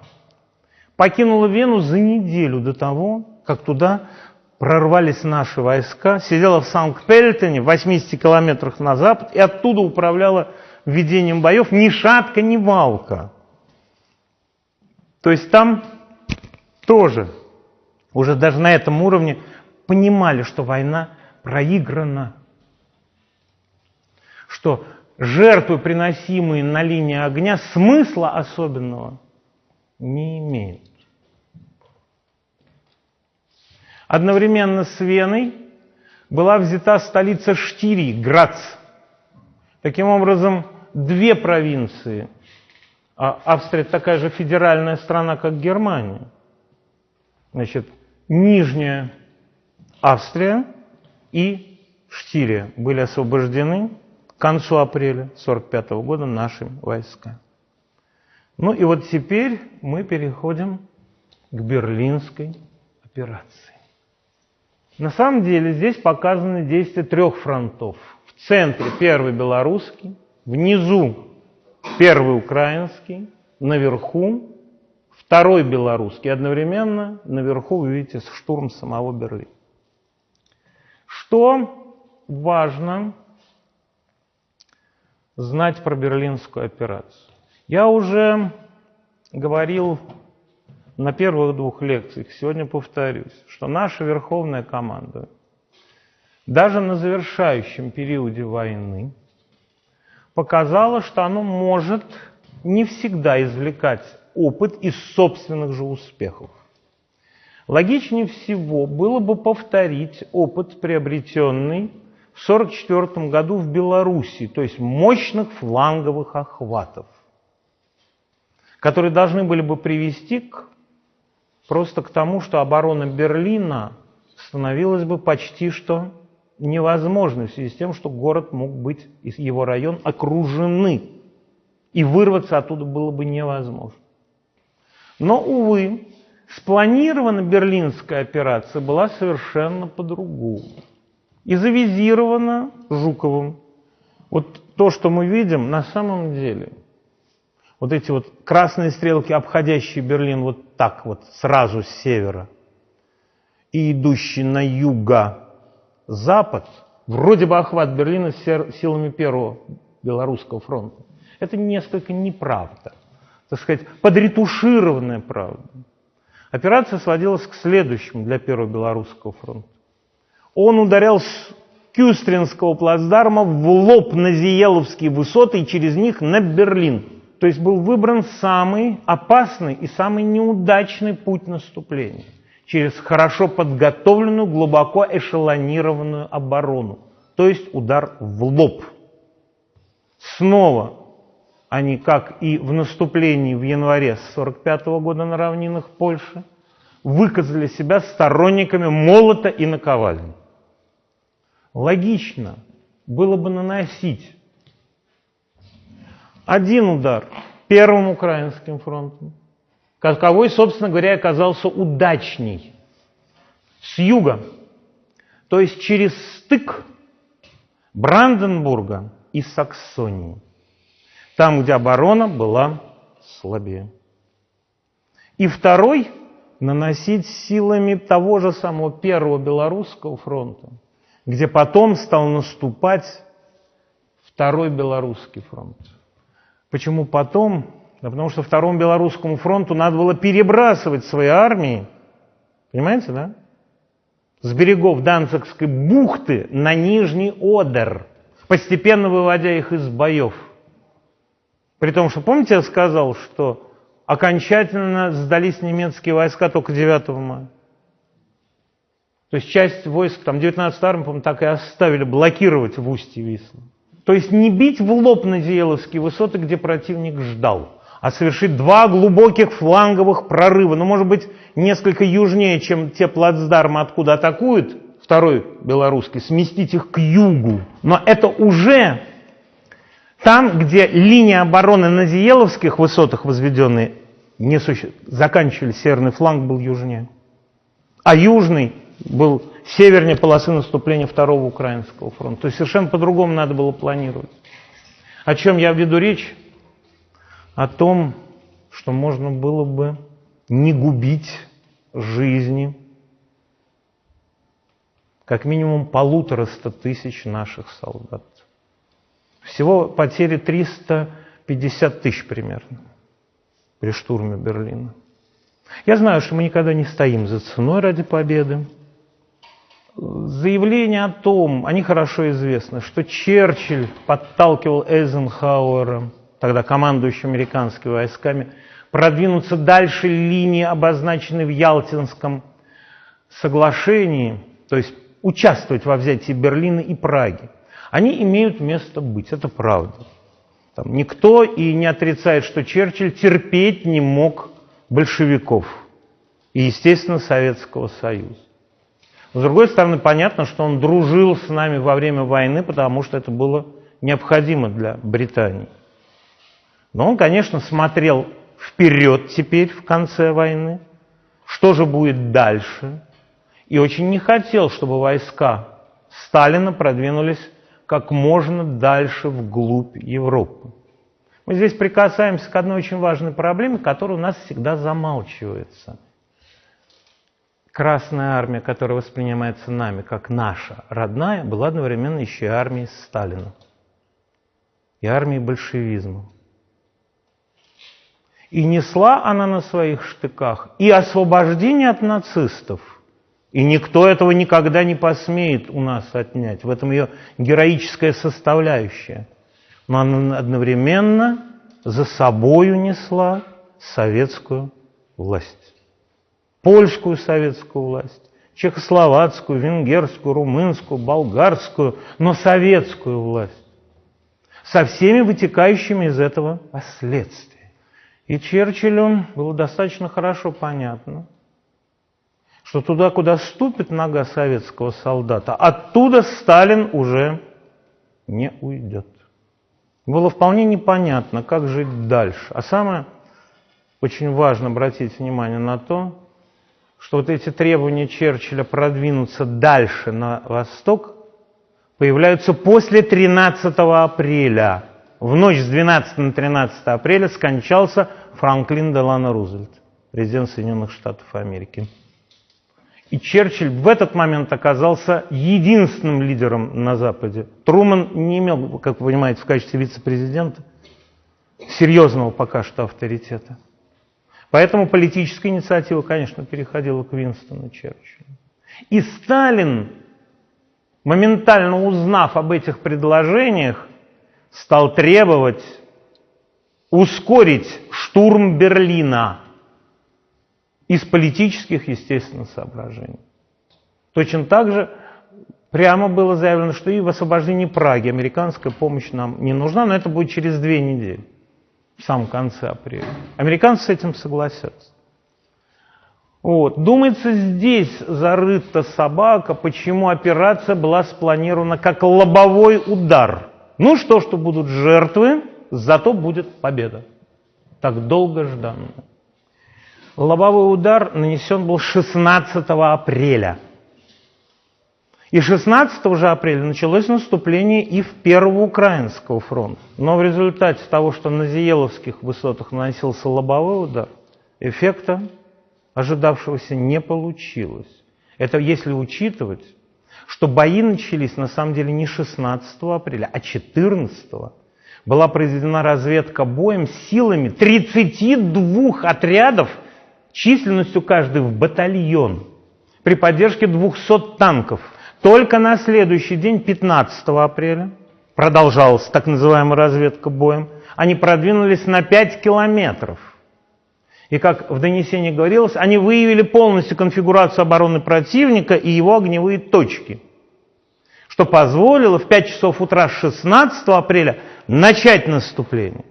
покинула Вену за неделю до того, как туда прорвались наши войска, сидела в Санкт-Пельтоне, в 80 километрах на запад, и оттуда управляла ведением боев ни шатка, ни валка. То есть там тоже уже даже на этом уровне понимали, что война проиграна, что жертвы, приносимые на линии огня, смысла особенного не имеют. Одновременно с Веной была взята столица Штирии, Грац. Таким образом, две провинции. А Австрия такая же федеральная страна, как Германия. Значит, Нижняя Австрия и Штирия были освобождены к концу апреля 1945 года нашими войсками. Ну и вот теперь мы переходим к Берлинской операции. На самом деле здесь показаны действия трех фронтов. В центре первый белорусский, внизу первый украинский, наверху второй белорусский. Одновременно наверху вы видите штурм самого Берлина. Что важно знать про берлинскую операцию? Я уже говорил на первых двух лекциях, сегодня повторюсь, что наша верховная команда даже на завершающем периоде войны показала, что оно может не всегда извлекать опыт из собственных же успехов. Логичнее всего было бы повторить опыт, приобретенный в 1944 году в Беларуси, то есть мощных фланговых охватов, которые должны были бы привести к просто к тому, что оборона Берлина становилась бы почти что невозможны в связи с тем, что город мог быть, его район окружены. И вырваться оттуда было бы невозможно. Но, увы, спланирована берлинская операция была совершенно по-другому. И завизирована Жуковым. Вот то, что мы видим, на самом деле, вот эти вот красные стрелки, обходящие Берлин вот так вот, сразу с севера, и идущие на юго-запад, вроде бы охват Берлина силами первого Белорусского фронта. Это несколько неправда. Так сказать, подретушированная правда. Операция сводилась к следующему для Первого Белорусского фронта. Он ударял с Кюстринского плацдарма в лоб на Зиеловские высоты и через них на Берлин. То есть был выбран самый опасный и самый неудачный путь наступления через хорошо подготовленную, глубоко эшелонированную оборону, то есть удар в лоб. Снова они, как и в наступлении в январе 1945 года на равнинах Польши, выказали себя сторонниками молота и наковальни. Логично было бы наносить один удар Первым Украинским фронтом, каковой, собственно говоря, оказался удачней, с юга, то есть через стык Бранденбурга и Саксонии, там, где оборона была слабее. И второй – наносить силами того же самого Первого Белорусского фронта, где потом стал наступать Второй Белорусский фронт. Почему потом? Да потому что Второму Белорусскому фронту надо было перебрасывать свои армии, понимаете, да? С берегов Данцигской бухты на Нижний Одер, постепенно выводя их из боев. При том, что, помните, я сказал, что окончательно сдались немецкие войска только 9 мая. То есть часть войск, там 19 армии, по-моему, так и оставили блокировать в устье Вислы. То есть не бить в лоб на Диеловские высоты, где противник ждал, а совершить два глубоких фланговых прорыва, ну, может быть, несколько южнее, чем те плацдармы, откуда атакуют второй белорусский, сместить их к югу. Но это уже там, где линия обороны на Диеловских высотах возведенные не суще... заканчивали, северный фланг был южнее. А южный был севернее полосы наступления Второго Украинского фронта. То есть совершенно по-другому надо было планировать. О чем я веду речь? О том, что можно было бы не губить жизни как минимум полутораста тысяч наших солдат. Всего потери 350 тысяч примерно при штурме Берлина. Я знаю, что мы никогда не стоим за ценой ради победы. Заявления о том, они хорошо известны, что Черчилль подталкивал Эйзенхауэра, тогда командующим американскими войсками, продвинуться дальше линии, обозначенной в Ялтинском соглашении, то есть участвовать во взятии Берлина и Праги. Они имеют место быть, это правда. Там никто и не отрицает, что Черчилль терпеть не мог большевиков и, естественно, Советского Союза. С другой стороны, понятно, что он дружил с нами во время войны, потому что это было необходимо для Британии. Но он, конечно, смотрел вперед теперь, в конце войны, что же будет дальше, и очень не хотел, чтобы войска Сталина продвинулись как можно дальше вглубь Европы. Мы здесь прикасаемся к одной очень важной проблеме, которая у нас всегда замалчивается – Красная армия, которая воспринимается нами как наша родная, была одновременно еще и армией Сталина и армией большевизма. И несла она на своих штыках и освобождение от нацистов. И никто этого никогда не посмеет у нас отнять. В этом ее героическая составляющая. Но она одновременно за собою несла советскую власть польскую советскую власть, чехословацкую, венгерскую, румынскую, болгарскую, но советскую власть со всеми вытекающими из этого последствиями. И Черчиллю было достаточно хорошо понятно, что туда, куда ступит нога советского солдата, оттуда Сталин уже не уйдет. Было вполне непонятно, как жить дальше. А самое очень важно обратить внимание на то, что вот эти требования Черчилля продвинуться дальше на восток появляются после 13 апреля. В ночь с 12 на 13 апреля скончался Франклин Делано Рузвельт, президент Соединенных Штатов Америки. И Черчилль в этот момент оказался единственным лидером на Западе. Труман не имел, как вы понимаете, в качестве вице-президента серьезного пока что авторитета. Поэтому политическая инициатива, конечно, переходила к Винстону Черчиллю. И Сталин, моментально узнав об этих предложениях, стал требовать ускорить штурм Берлина из политических, естественно, соображений. Точно так же прямо было заявлено, что и в освобождении Праги американская помощь нам не нужна, но это будет через две недели в самом конце апреля. Американцы с этим согласятся. Вот. Думается, здесь зарыта собака, почему операция была спланирована как лобовой удар. Ну что, что будут жертвы, зато будет победа. Так долго жданная. Лобовой удар нанесен был 16 апреля – и 16 же апреля началось наступление и в Первого Украинского фронта. Но в результате того, что на Зиеловских высотах наносился лобовой удар, эффекта ожидавшегося не получилось. Это если учитывать, что бои начались на самом деле не 16 апреля, а 14 была произведена разведка боем силами 32 отрядов численностью каждый в батальон при поддержке 200 танков – только на следующий день, 15 апреля, продолжалась так называемая разведка боем, они продвинулись на 5 километров. И как в донесении говорилось, они выявили полностью конфигурацию обороны противника и его огневые точки, что позволило в 5 часов утра 16 апреля начать наступление.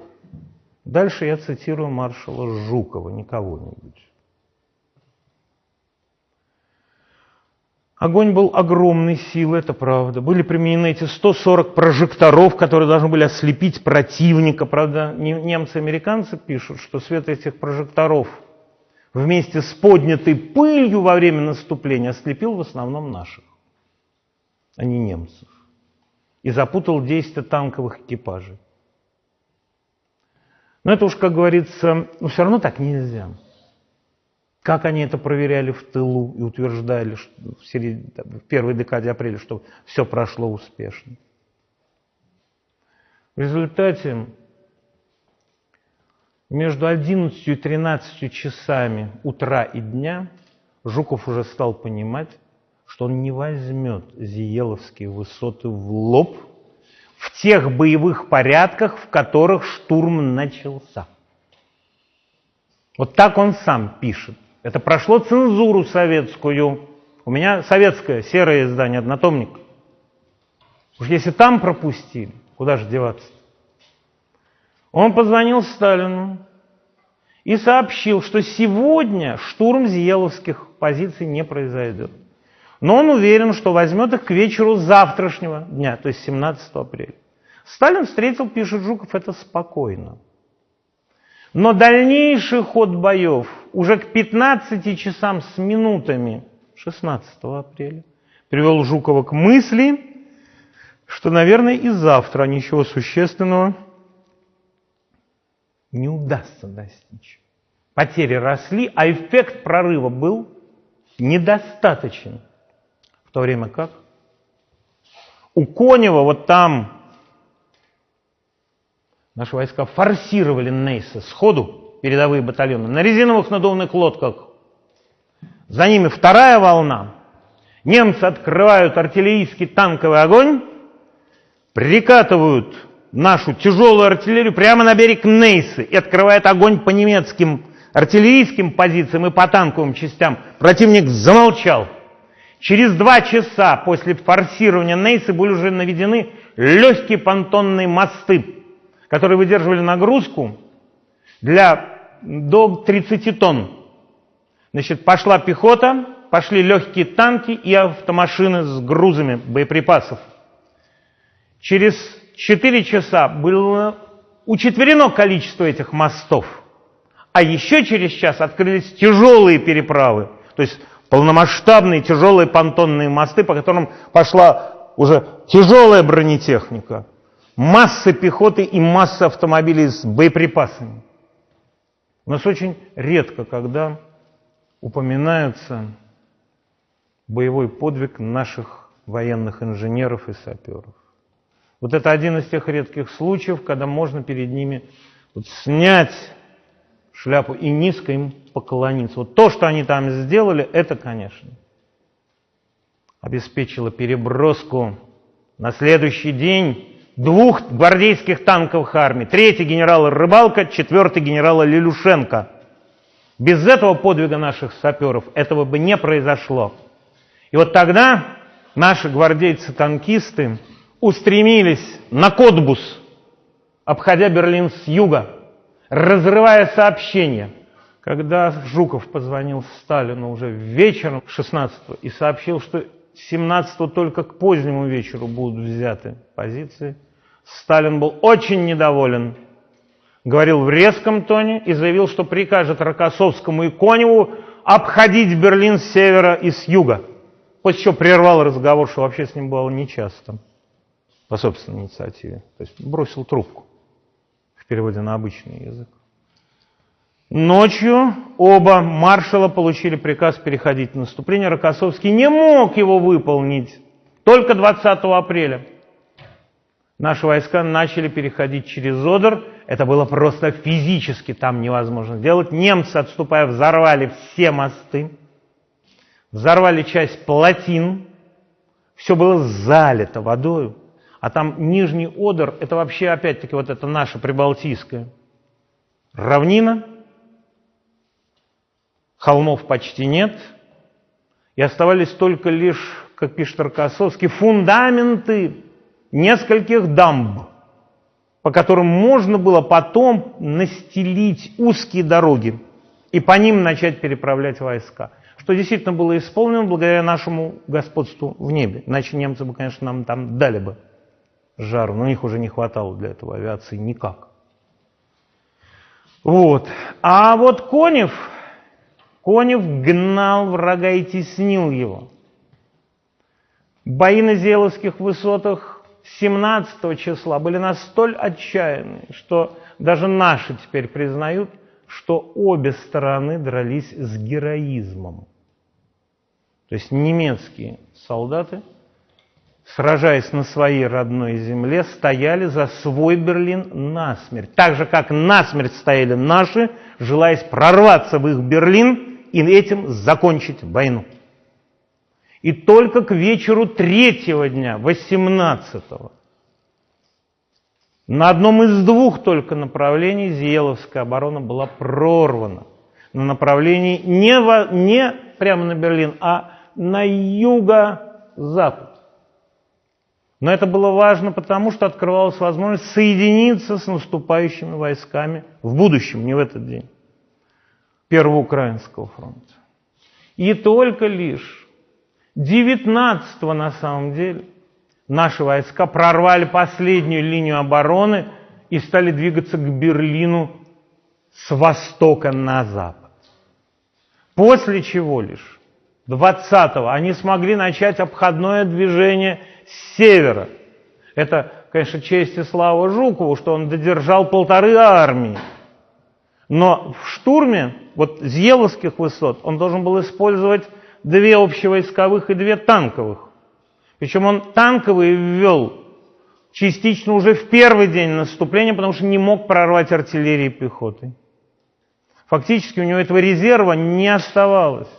Дальше я цитирую маршала Жукова, не Огонь был огромной силы, это правда. Были применены эти 140 прожекторов, которые должны были ослепить противника. Правда, немцы и американцы пишут, что свет этих прожекторов вместе с поднятой пылью во время наступления ослепил в основном наших, а не немцев. И запутал действия танковых экипажей. Но это уж, как говорится, ну все равно так нельзя. Как они это проверяли в тылу и утверждали в, середине, в первой декаде апреля, что все прошло успешно. В результате между 11 и 13 часами утра и дня Жуков уже стал понимать, что он не возьмет Зиеловские высоты в лоб в тех боевых порядках, в которых штурм начался. Вот так он сам пишет. Это прошло цензуру советскую. У меня советское серое издание, однотомник. Уж если там пропустили, куда же деваться? -то? Он позвонил Сталину и сообщил, что сегодня штурм Зиеловских позиций не произойдет. Но он уверен, что возьмет их к вечеру завтрашнего дня, то есть 17 апреля. Сталин встретил, пишет Жуков, это спокойно. Но дальнейший ход боев уже к 15 часам с минутами 16 апреля привел Жукова к мысли, что, наверное, и завтра ничего существенного не удастся достичь. Потери росли, а эффект прорыва был недостаточен. В то время как у Конева вот там Наши войска форсировали Нейса сходу, передовые батальоны, на резиновых надувных лодках. За ними вторая волна. Немцы открывают артиллерийский танковый огонь, прикатывают нашу тяжелую артиллерию прямо на берег Нейсы и открывает огонь по немецким артиллерийским позициям и по танковым частям. Противник замолчал. Через два часа после форсирования Нейсы были уже наведены легкие понтонные мосты которые выдерживали нагрузку для до 30 тонн. Значит, пошла пехота, пошли легкие танки и автомашины с грузами боеприпасов. Через 4 часа было учетверено количество этих мостов. А еще через час открылись тяжелые переправы, то есть полномасштабные тяжелые понтонные мосты, по которым пошла уже тяжелая бронетехника, масса пехоты и масса автомобилей с боеприпасами. У нас очень редко, когда упоминается боевой подвиг наших военных инженеров и саперов. Вот это один из тех редких случаев, когда можно перед ними вот снять шляпу и низко им поклониться. Вот то, что они там сделали, это, конечно, обеспечило переброску на следующий день двух гвардейских танковых армий. Третий генерал Рыбалка, четвертый генерал Лилюшенко. Без этого подвига наших саперов этого бы не произошло. И вот тогда наши гвардейцы-танкисты устремились на Котбус, обходя Берлин с юга, разрывая сообщения. Когда Жуков позвонил Сталину уже вечером 16 и сообщил, что 17 только к позднему вечеру будут взяты позиции, Сталин был очень недоволен, говорил в резком тоне и заявил, что прикажет Рокоссовскому и Коневу обходить Берлин с севера и с юга. После чего прервал разговор, что вообще с ним было нечасто по собственной инициативе. То есть бросил трубку в переводе на обычный язык. Ночью оба маршала получили приказ переходить в наступление. Рокоссовский не мог его выполнить только 20 апреля. Наши войска начали переходить через Одер. Это было просто физически там невозможно сделать. Немцы, отступая, взорвали все мосты, взорвали часть плотин. Все было залито водой. А там Нижний Одер, это вообще опять-таки вот это наша прибалтийская равнина, холмов почти нет, и оставались только лишь, как пишет Рокоссовский, фундаменты нескольких дамб, по которым можно было потом настелить узкие дороги и по ним начать переправлять войска. Что действительно было исполнено благодаря нашему господству в небе. Иначе немцы бы, конечно, нам там дали бы жару, но у них уже не хватало для этого авиации никак. Вот. А вот Конев, Конев гнал врага и теснил его. Бои на Зеловских высотах 17 числа были настолько отчаянные, что даже наши теперь признают, что обе стороны дрались с героизмом. То есть немецкие солдаты – сражаясь на своей родной земле, стояли за свой Берлин насмерть. Так же, как насмерть стояли наши, желая прорваться в их Берлин и этим закончить войну. И только к вечеру третьего дня, 18-го, на одном из двух только направлений Зиеловская оборона была прорвана. На направлении не, во, не прямо на Берлин, а на юго-запад. Но это было важно потому, что открывалась возможность соединиться с наступающими войсками в будущем, не в этот день, Первого Украинского фронта. И только лишь 19 на самом деле наши войска прорвали последнюю линию обороны и стали двигаться к Берлину с востока на запад. После чего лишь 20-го они смогли начать обходное движение с севера. Это, конечно, честь и слава Жукову, что он додержал полторы армии. Но в штурме вот Зеловских высот он должен был использовать две общевойсковых и две танковых. Причем он танковые ввел частично уже в первый день наступления, потому что не мог прорвать артиллерии пехоты. Фактически у него этого резерва не оставалось.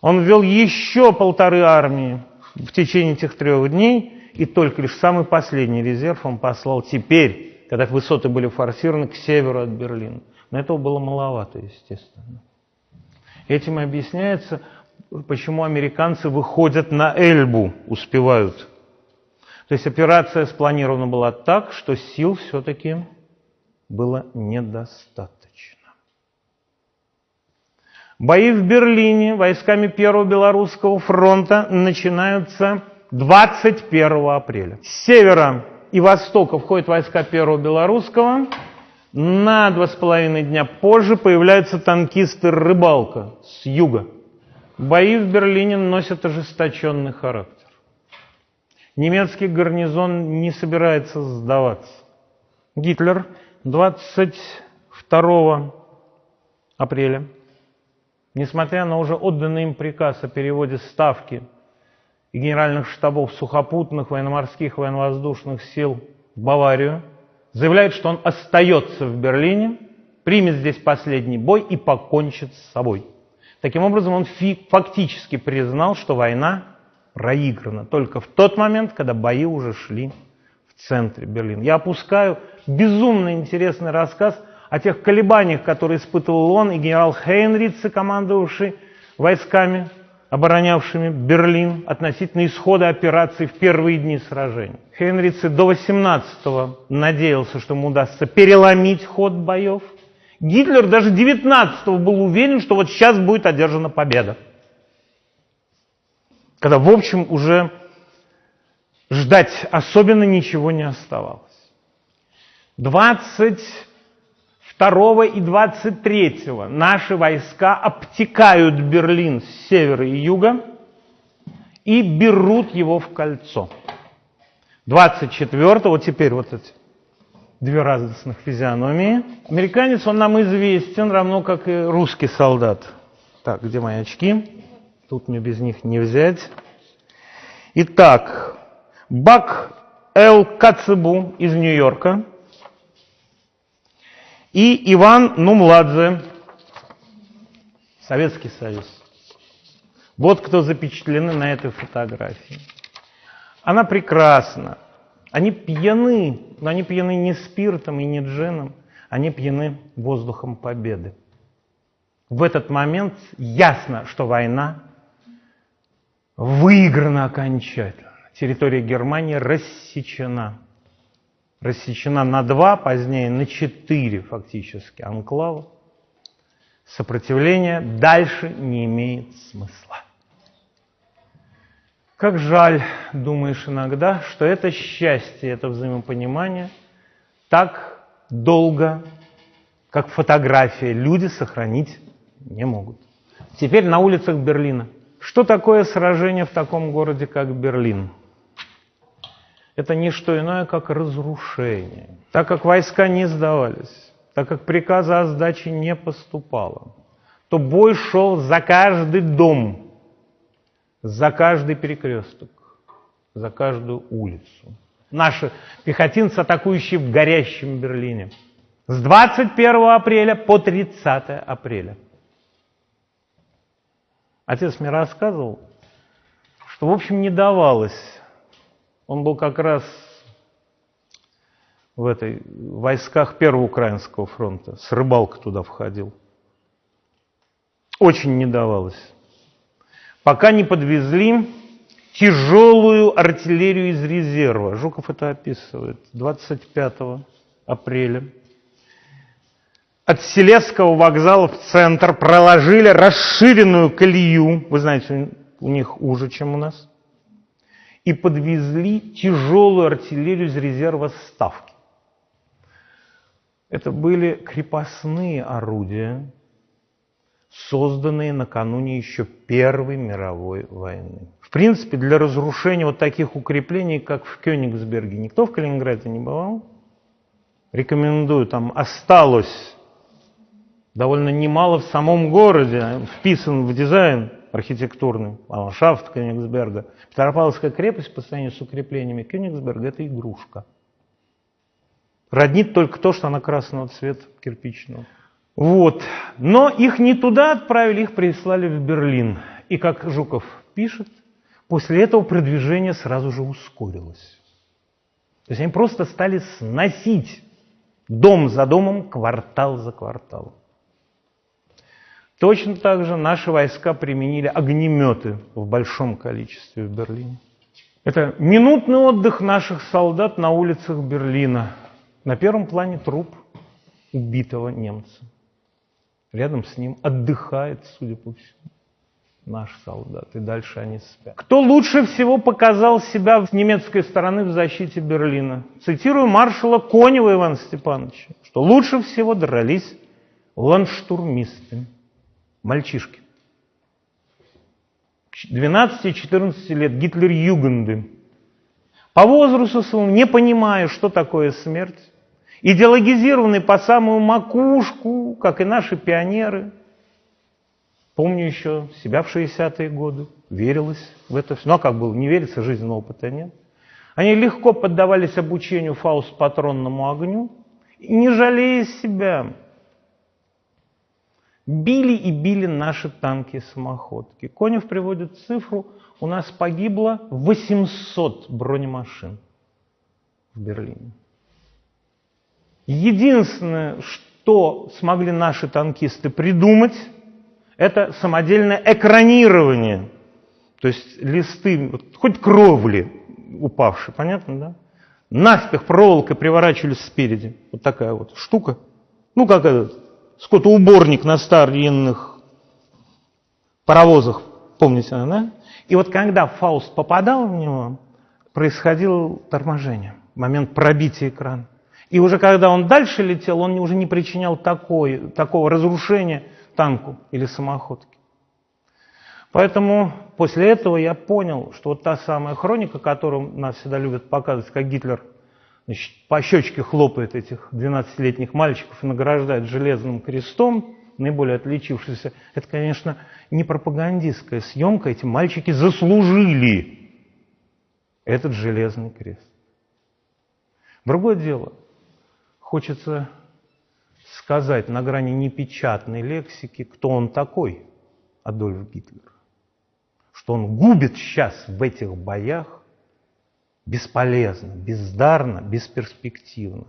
Он ввел еще полторы армии в течение этих трех дней, и только лишь самый последний резерв он послал теперь, когда высоты были форсированы, к северу от Берлина. Но этого было маловато, естественно. Этим объясняется, почему американцы выходят на Эльбу, успевают. То есть операция спланирована была так, что сил все-таки было недостаточно. Бои в Берлине войсками Первого Белорусского фронта начинаются 21 апреля. С севера и востока входят войска Первого Белорусского. На два с половиной дня позже появляются танкисты «Рыбалка» с юга. Бои в Берлине носят ожесточенный характер. Немецкий гарнизон не собирается сдаваться. Гитлер 22 апреля, несмотря на уже отданный им приказ о переводе ставки и генеральных штабов сухопутных, военно-морских, военно-воздушных сил в Баварию, заявляет, что он остается в Берлине, примет здесь последний бой и покончит с собой. Таким образом, он фактически признал, что война проиграна только в тот момент, когда бои уже шли в центре Берлина. Я опускаю безумно интересный рассказ о тех колебаниях, которые испытывал он и генерал Хейнрице, командовавший войсками, оборонявшими Берлин относительно исхода операции в первые дни сражения. Хейнрице до 18-го надеялся, что ему удастся переломить ход боев. Гитлер даже 19-го был уверен, что вот сейчас будет одержана победа. Когда, в общем, уже ждать особенно ничего не оставалось. 22 и 23 наши войска обтекают Берлин с севера и юга и берут его в кольцо. 24 вот теперь вот эти две радостных физиономии. Американец, он нам известен, равно как и русский солдат. Так, где мои очки? Тут мне без них не взять. Итак, Бак Эл Кацебу из Нью-Йорка – и Иван Нумладзе, Советский Союз. Вот кто запечатлены на этой фотографии. Она прекрасна. Они пьяны, но они пьяны не спиртом и не джином, они пьяны воздухом победы. В этот момент ясно, что война выиграна окончательно. Территория Германии рассечена рассечена на два, позднее на четыре фактически анклава, сопротивление дальше не имеет смысла. Как жаль, думаешь иногда, что это счастье, это взаимопонимание так долго, как фотография, люди сохранить не могут. Теперь на улицах Берлина. Что такое сражение в таком городе, как Берлин? Это не что иное, как разрушение. Так как войска не сдавались, так как приказа о сдаче не поступало, то бой шел за каждый дом, за каждый перекресток, за каждую улицу. Наши пехотинцы, атакующие в горящем Берлине. С 21 апреля по 30 апреля. Отец мне рассказывал, что, в общем, не давалось он был как раз в этой в войсках Первого Украинского фронта. С рыбалка туда входил. Очень не давалось. Пока не подвезли тяжелую артиллерию из резерва. Жуков это описывает. 25 апреля. От Селесского вокзала в центр проложили расширенную колею. Вы знаете, у них уже, чем у нас и подвезли тяжелую артиллерию из резерва Ставки. Это были крепостные орудия, созданные накануне еще Первой мировой войны. В принципе, для разрушения вот таких укреплений, как в Кёнигсберге, никто в Калининграде не бывал. Рекомендую, там осталось довольно немало в самом городе, вписан в дизайн архитектурный, ландшафт Кёнигсберга. Петропавловская крепость по сравнению с укреплениями Кёнигсберга – это игрушка. Роднит только то, что она красного цвета, кирпичного. Вот. Но их не туда отправили, их прислали в Берлин. И как Жуков пишет, после этого продвижение сразу же ускорилось. То есть они просто стали сносить дом за домом, квартал за кварталом. Точно так же наши войска применили огнеметы в большом количестве в Берлине. Это минутный отдых наших солдат на улицах Берлина. На первом плане труп убитого немца. Рядом с ним отдыхает, судя по всему, наш солдат. И дальше они спят. Кто лучше всего показал себя с немецкой стороны в защите Берлина? Цитирую маршала Конева Ивана Степановича, что лучше всего дрались ландштурмисты, мальчишки. 12-14 лет, Гитлер-Югенды. По возрасту своему, не понимая, что такое смерть, идеологизированный по самую макушку, как и наши пионеры. Помню еще себя в 60-е годы, верилось в это все. Ну а как было, не верится, жизненного опыта нет. Они легко поддавались обучению фауст-патронному огню, не жалея себя. Били и били наши танки и самоходки. Конев приводит цифру, у нас погибло 800 бронемашин в Берлине. Единственное, что смогли наши танкисты придумать, это самодельное экранирование. То есть листы, хоть кровли упавшие, понятно, да? Наспех проволокой приворачивались спереди. Вот такая вот штука. Ну, как этот скотоуборник на старинных паровозах, помните, да? И вот когда Фауст попадал в него, происходило торможение, момент пробития экрана. И уже когда он дальше летел, он уже не причинял такой, такого разрушения танку или самоходке. Поэтому после этого я понял, что вот та самая хроника, которую нас всегда любят показывать, как Гитлер значит, по щечке хлопает этих 12-летних мальчиков и награждает железным крестом, наиболее отличившийся, это, конечно, не пропагандистская съемка, эти мальчики заслужили этот железный крест. Другое дело – Хочется сказать на грани непечатной лексики, кто он такой, Адольф Гитлер. Что он губит сейчас в этих боях бесполезно, бездарно, бесперспективно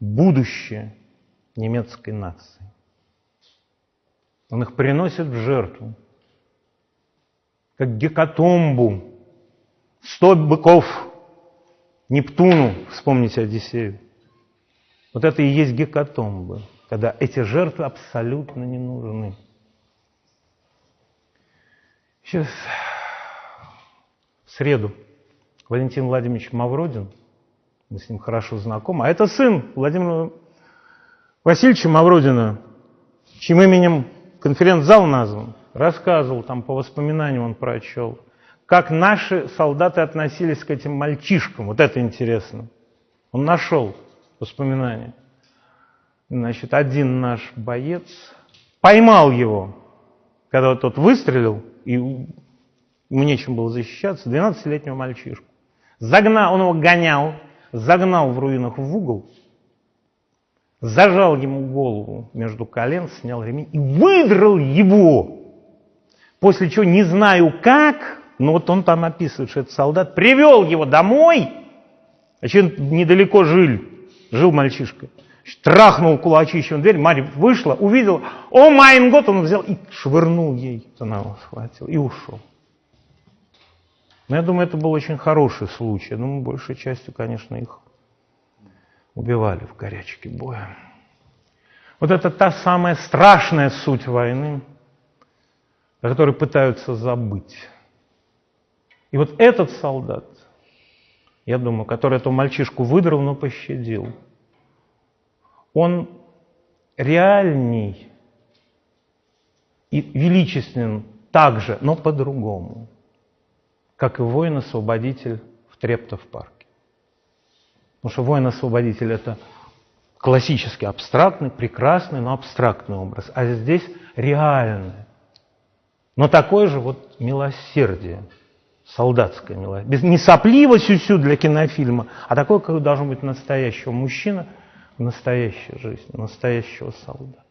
будущее немецкой нации. Он их приносит в жертву, как гекатомбу, сто быков Нептуну, вспомните Одиссею. Вот это и есть гекатомбы, когда эти жертвы абсолютно не нужны. Сейчас в среду Валентин Владимирович Мавродин, мы с ним хорошо знакомы, а это сын Владимира Васильевича Мавродина, чьим именем конференц-зал назван, рассказывал там по воспоминаниям он прочел, как наши солдаты относились к этим мальчишкам. Вот это интересно. Он нашел воспоминания. Значит, один наш боец поймал его, когда тот выстрелил, и ему нечем было защищаться, 12-летнего мальчишку. Загнал, он его гонял, загнал в руинах в угол, зажал ему голову между колен, снял ремень и выдрал его. После чего, не знаю как, но вот он там описывает, что этот солдат привел его домой, значит, недалеко жили, жил мальчишка. Трахнул кулачищем дверь, Марья вышла, увидела, о майн год, он взял и швырнул ей, она его схватила и ушел. Но я думаю, это был очень хороший случай. Я думаю, большей частью, конечно, их убивали в горячке боя. Вот это та самая страшная суть войны, о которой пытаются забыть. И вот этот солдат, я думаю, который эту мальчишку выдрал, но пощадил. Он реальней и величественен также, но по-другому, как и воин-освободитель в Трептов-парке. Потому что воин-освободитель – это классический, абстрактный, прекрасный, но абстрактный образ. А здесь реальный. Но такое же вот милосердие – солдатское милосердие. Не сопливо сюсю для кинофильма, а такое, как должен быть настоящего мужчина в настоящей жизни, настоящего солдата.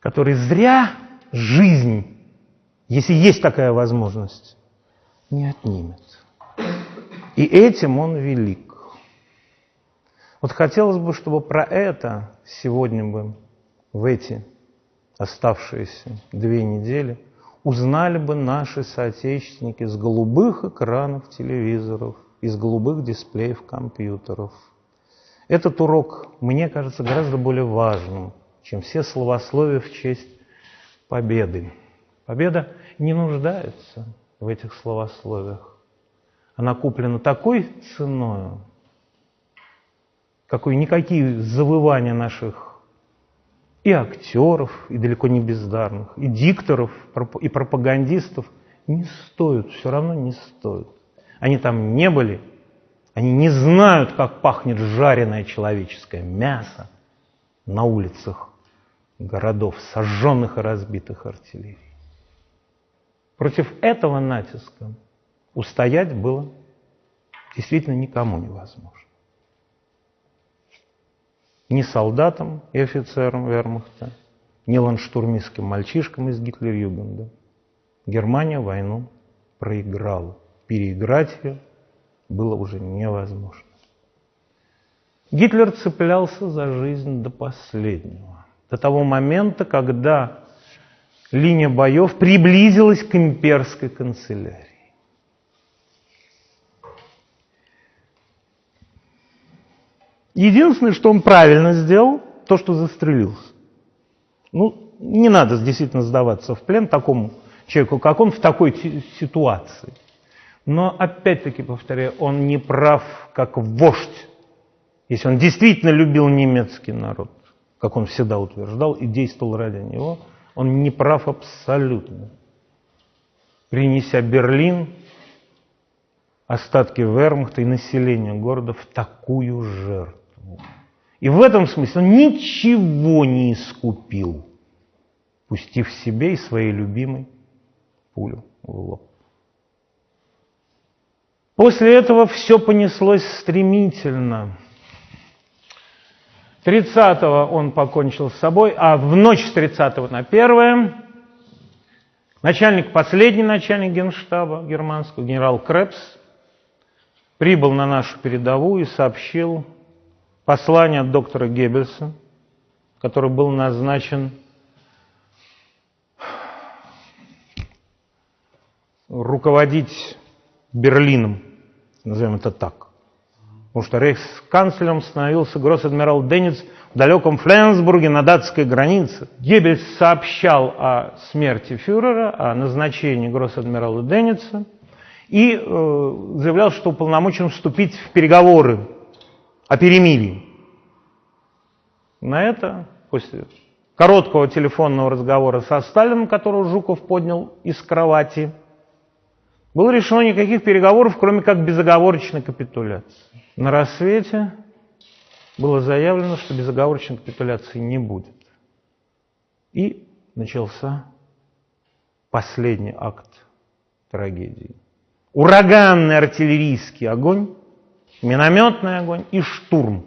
Который зря жизнь, если есть такая возможность, не отнимет. И этим он велик. Вот хотелось бы, чтобы про это сегодня бы, в эти оставшиеся две недели – узнали бы наши соотечественники с голубых экранов телевизоров, из голубых дисплеев компьютеров. Этот урок, мне кажется, гораздо более важным, чем все словословия в честь победы. Победа не нуждается в этих словословиях. Она куплена такой ценой, какой никакие завывания наших и актеров, и далеко не бездарных, и дикторов, и пропагандистов не стоят, все равно не стоят. Они там не были, они не знают, как пахнет жареное человеческое мясо на улицах городов, сожженных и разбитых артиллерией. Против этого натиска устоять было действительно никому невозможно. Ни солдатам и офицерам вермахта, ни ландштурмистским мальчишкам из Гитлер-Югенда. Германия войну проиграла. Переиграть ее было уже невозможно. Гитлер цеплялся за жизнь до последнего, до того момента, когда линия боев приблизилась к имперской канцелярии. Единственное, что он правильно сделал, то, что застрелился. Ну, не надо действительно сдаваться в плен такому человеку, как он в такой ситуации. Но опять-таки, повторяю, он не прав как вождь, если он действительно любил немецкий народ, как он всегда утверждал и действовал ради него, он не прав абсолютно. Принеся Берлин, остатки вермахта и населения города в такую жертву. И в этом смысле он ничего не искупил, пустив себе и своей любимой пулю в лоб. После этого все понеслось стремительно. 30-го он покончил с собой, а в ночь с 30 на 1 начальник, последний начальник генштаба германского, генерал Крепс, прибыл на нашу передовую и сообщил послание от доктора Геббельса, который был назначен руководить Берлином, назовем это так. Потому что рейхсканцлером становился гросс-адмирал Денниц в далеком Фленсбурге на датской границе. Геббельс сообщал о смерти фюрера, о назначении гросс-адмирала Денница и э, заявлял, что уполномочен вступить в переговоры о перемирии. На это, после короткого телефонного разговора со Сталином, которого Жуков поднял из кровати, было решено никаких переговоров, кроме как безоговорочной капитуляции. На рассвете было заявлено, что безоговорочной капитуляции не будет. И начался последний акт трагедии. Ураганный артиллерийский огонь, минометный огонь и штурм.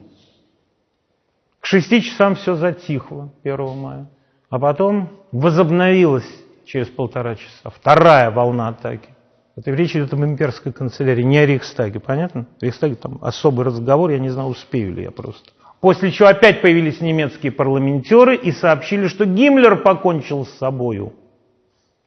К шести часам все затихло 1 мая. А потом возобновилась через полтора часа вторая волна атаки. Это речь идет об имперской канцелярии, не о Рейхстаге, понятно? Рейхстаге там особый разговор, я не знаю, успею ли я просто. После чего опять появились немецкие парламентеры и сообщили, что Гиммлер покончил с собою.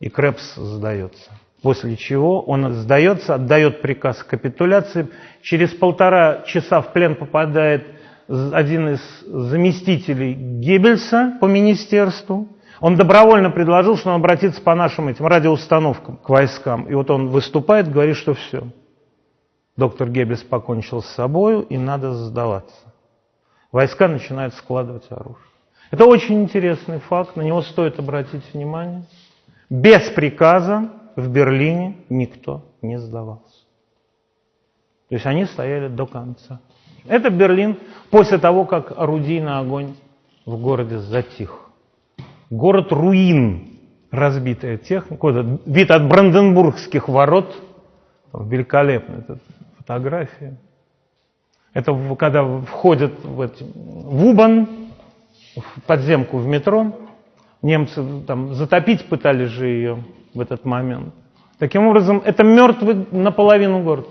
И Крепс сдается. После чего он сдается, отдает приказ капитуляции. Через полтора часа в плен попадает один из заместителей Геббельса по министерству. Он добровольно предложил, что он обратится по нашим этим радиоустановкам к войскам. И вот он выступает, говорит, что все. Доктор Геббельс покончил с собой, и надо сдаваться. Войска начинают складывать оружие. Это очень интересный факт, на него стоит обратить внимание. Без приказа в Берлине никто не сдавался. То есть они стояли до конца. Это Берлин после того, как орудийный огонь в городе затих город руин, разбитая техника, вид от Бранденбургских ворот, великолепная эта фотография. Это когда входят в, эти, в Убан, в подземку в метро, немцы там затопить пытались же ее в этот момент. Таким образом, это мертвый наполовину город.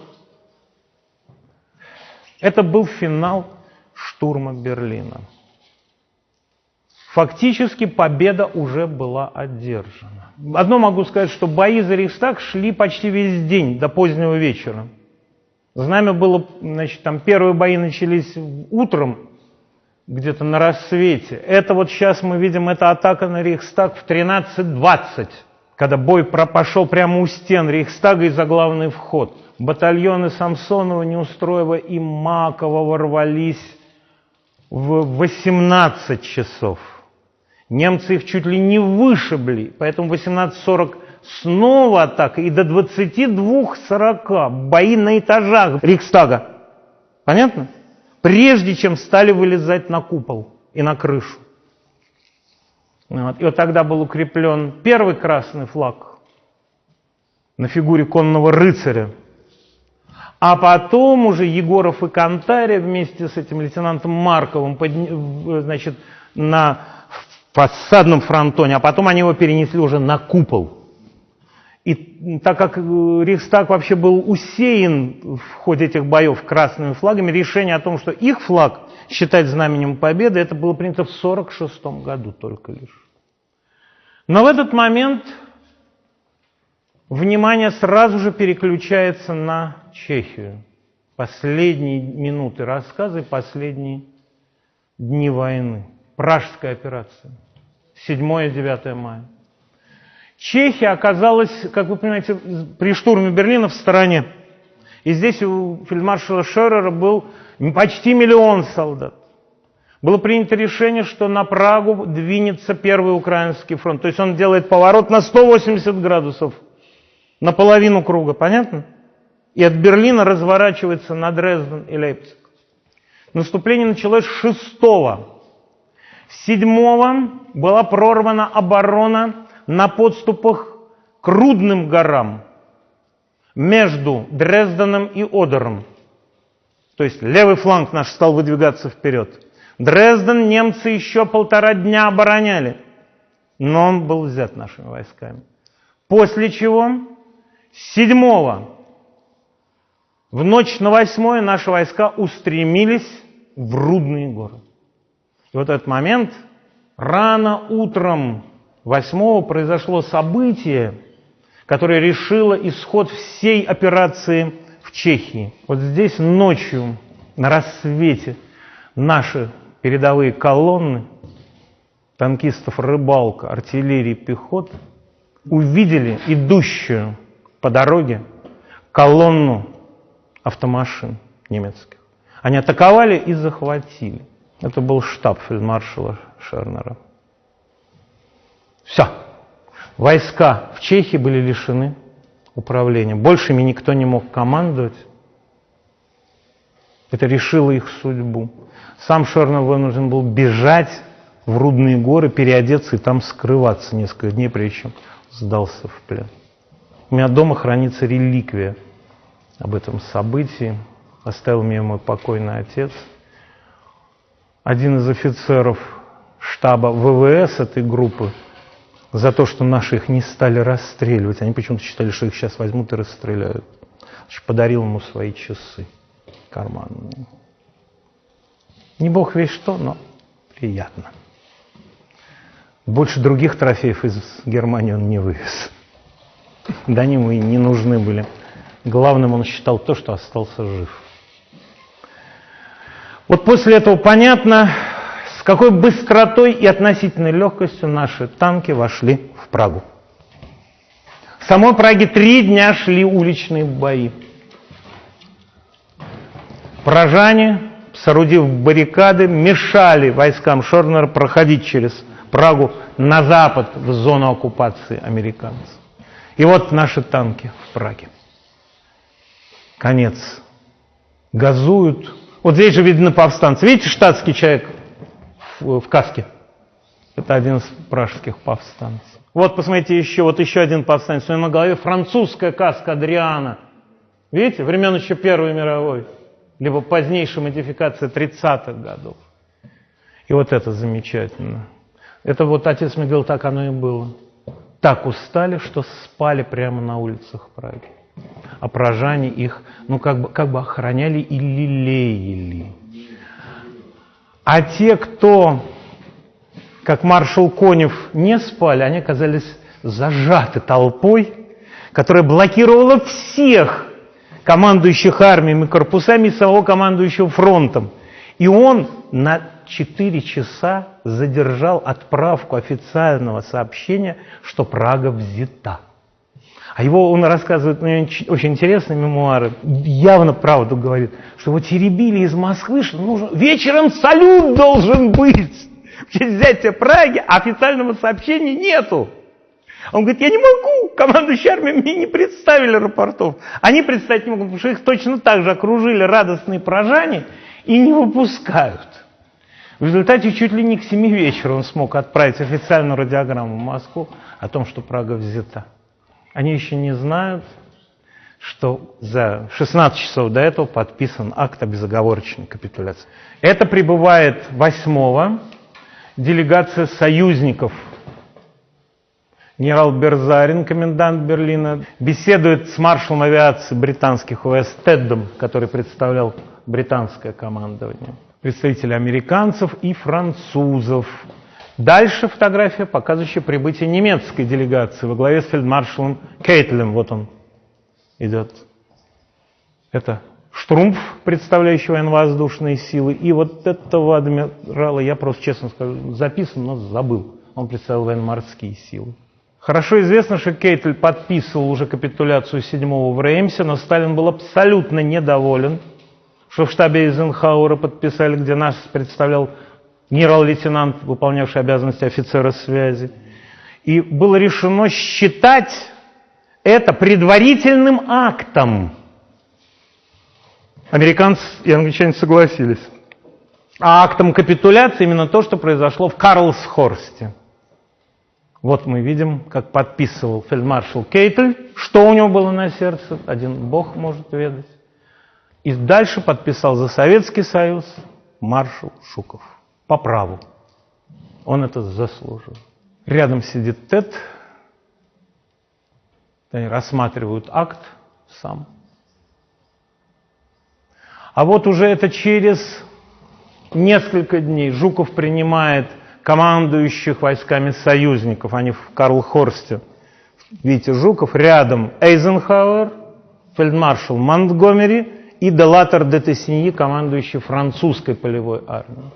Это был финал штурма Берлина. Фактически победа уже была одержана. Одно могу сказать, что бои за Рейхстаг шли почти весь день, до позднего вечера. Знамя было, значит, там первые бои начались утром, где-то на рассвете. Это вот сейчас мы видим, это атака на Рейхстаг в 13.20, когда бой пошел прямо у стен Рейхстага и за главный вход. Батальоны Самсонова, Неустроева и Макова ворвались в 18 часов. Немцы их чуть ли не вышибли, поэтому 18.40 снова атака и до 22.40 бои на этажах Рейхстага. Понятно? Прежде чем стали вылезать на купол и на крышу. Вот. И вот тогда был укреплен первый красный флаг на фигуре конного рыцаря. А потом уже Егоров и Кантария вместе с этим лейтенантом Марковым подня... значит, на фасадном фронтоне, а потом они его перенесли уже на купол. И так как э, Рейхстаг вообще был усеян в ходе этих боев красными флагами, решение о том, что их флаг считать знаменем победы, это было принято в 1946 году только лишь. Но в этот момент внимание сразу же переключается на Чехию. Последние минуты рассказа и последние дни войны. Пражская операция. 7-9 мая. Чехия оказалась, как вы понимаете, при штурме Берлина в стороне. И здесь у фельдмаршала Шерера был почти миллион солдат. Было принято решение, что на Прагу двинется первый украинский фронт. То есть он делает поворот на 180 градусов, на половину круга, понятно? И от Берлина разворачивается на Дрезден и Лейпциг. Наступление началось 6 7 была прорвана оборона на подступах к Рудным горам между Дрезденом и Одером. То есть левый фланг наш стал выдвигаться вперед. Дрезден немцы еще полтора дня обороняли, но он был взят нашими войсками. После чего 7 в ночь на 8 наши войска устремились в Рудные горы. И вот этот момент рано утром Восьмого произошло событие, которое решило исход всей операции в Чехии. Вот здесь ночью, на рассвете, наши передовые колонны танкистов «Рыбалка», артиллерии, пехот увидели идущую по дороге колонну автомашин немецких. Они атаковали и захватили. Это был штаб фельдмаршала Шернера. Все. Войска в Чехии были лишены управления. Больше ими никто не мог командовать. Это решило их судьбу. Сам Шернер вынужден был бежать в Рудные горы, переодеться и там скрываться несколько дней, прежде чем сдался в плен. У меня дома хранится реликвия об этом событии. Оставил мне мой покойный отец. Один из офицеров штаба ВВС этой группы за то, что наши их не стали расстреливать. Они почему-то считали, что их сейчас возьмут и расстреляют. Подарил ему свои часы карманные. Не бог весь что, но приятно. Больше других трофеев из Германии он не вывез. Да они и не нужны были. Главным он считал то, что остался жив. Вот после этого понятно, какой быстротой и относительной легкостью наши танки вошли в Прагу. В самой Праге три дня шли уличные бои. Пражане, соорудив баррикады, мешали войскам Шорнера проходить через Прагу на запад, в зону оккупации американцев. И вот наши танки в Праге. Конец. Газуют. Вот здесь же видны повстанцы. Видите, штатский человек в, в каске. Это один из пражских повстанцев. Вот, посмотрите, еще, вот еще один повстанец. У него на голове французская каска Адриана. Видите, времен еще Первой мировой. Либо позднейшая модификация 30-х годов. И вот это замечательно. Это вот отец мне говорил, так оно и было. Так устали, что спали прямо на улицах Праги. Пражане их, ну, как бы, как бы охраняли и лелеяли. А те, кто, как маршал Конев, не спали, они оказались зажаты толпой, которая блокировала всех командующих армиями, корпусами и самого командующего фронтом. И он на 4 часа задержал отправку официального сообщения, что Прага взята. А его он рассказывает, ну, очень интересные мемуары, явно правду говорит, что его теребили из Москвы, что нужно, вечером салют должен быть в честь взятия Праги, а официального сообщения нету. Он говорит, я не могу, командующие армией мне не представили рапортов. Они представить не могут, потому что их точно так же окружили радостные прожане и не выпускают. В результате чуть ли не к 7 вечера он смог отправить официальную радиограмму в Москву о том, что Прага взята. Они еще не знают, что за 16 часов до этого подписан акт о безоговорочной капитуляции. Это прибывает 8 делегация союзников. Генерал Берзарин, комендант Берлина, беседует с маршалом авиации британских ВС Теддом, который представлял британское командование, представители американцев и французов, Дальше фотография, показывающая прибытие немецкой делегации во главе с фельдмаршалом Кейтлем. Вот он идет. Это Штрумф, представляющий военно-воздушные силы. И вот этого адмирала, я просто честно скажу, записан, но забыл. Он представлял военно-морские силы. Хорошо известно, что Кейтель подписывал уже капитуляцию 7 в Реймсе, но Сталин был абсолютно недоволен, что в штабе Эйзенхауэра подписали, где нас представлял генерал-лейтенант, выполнявший обязанности офицера связи. И было решено считать это предварительным актом. Американцы и англичане согласились. А актом капитуляции именно то, что произошло в Карлсхорсте. Вот мы видим, как подписывал фельдмаршал Кейтель, что у него было на сердце, один бог может ведать. И дальше подписал за Советский Союз маршал Шуков по праву. Он это заслужил. Рядом сидит Тед, они рассматривают акт сам. А вот уже это через несколько дней Жуков принимает командующих войсками союзников, они в Карлхорсте. Видите, Жуков рядом Эйзенхауэр, фельдмаршал Монтгомери и Делатор де Тессиньи, командующий французской полевой армией.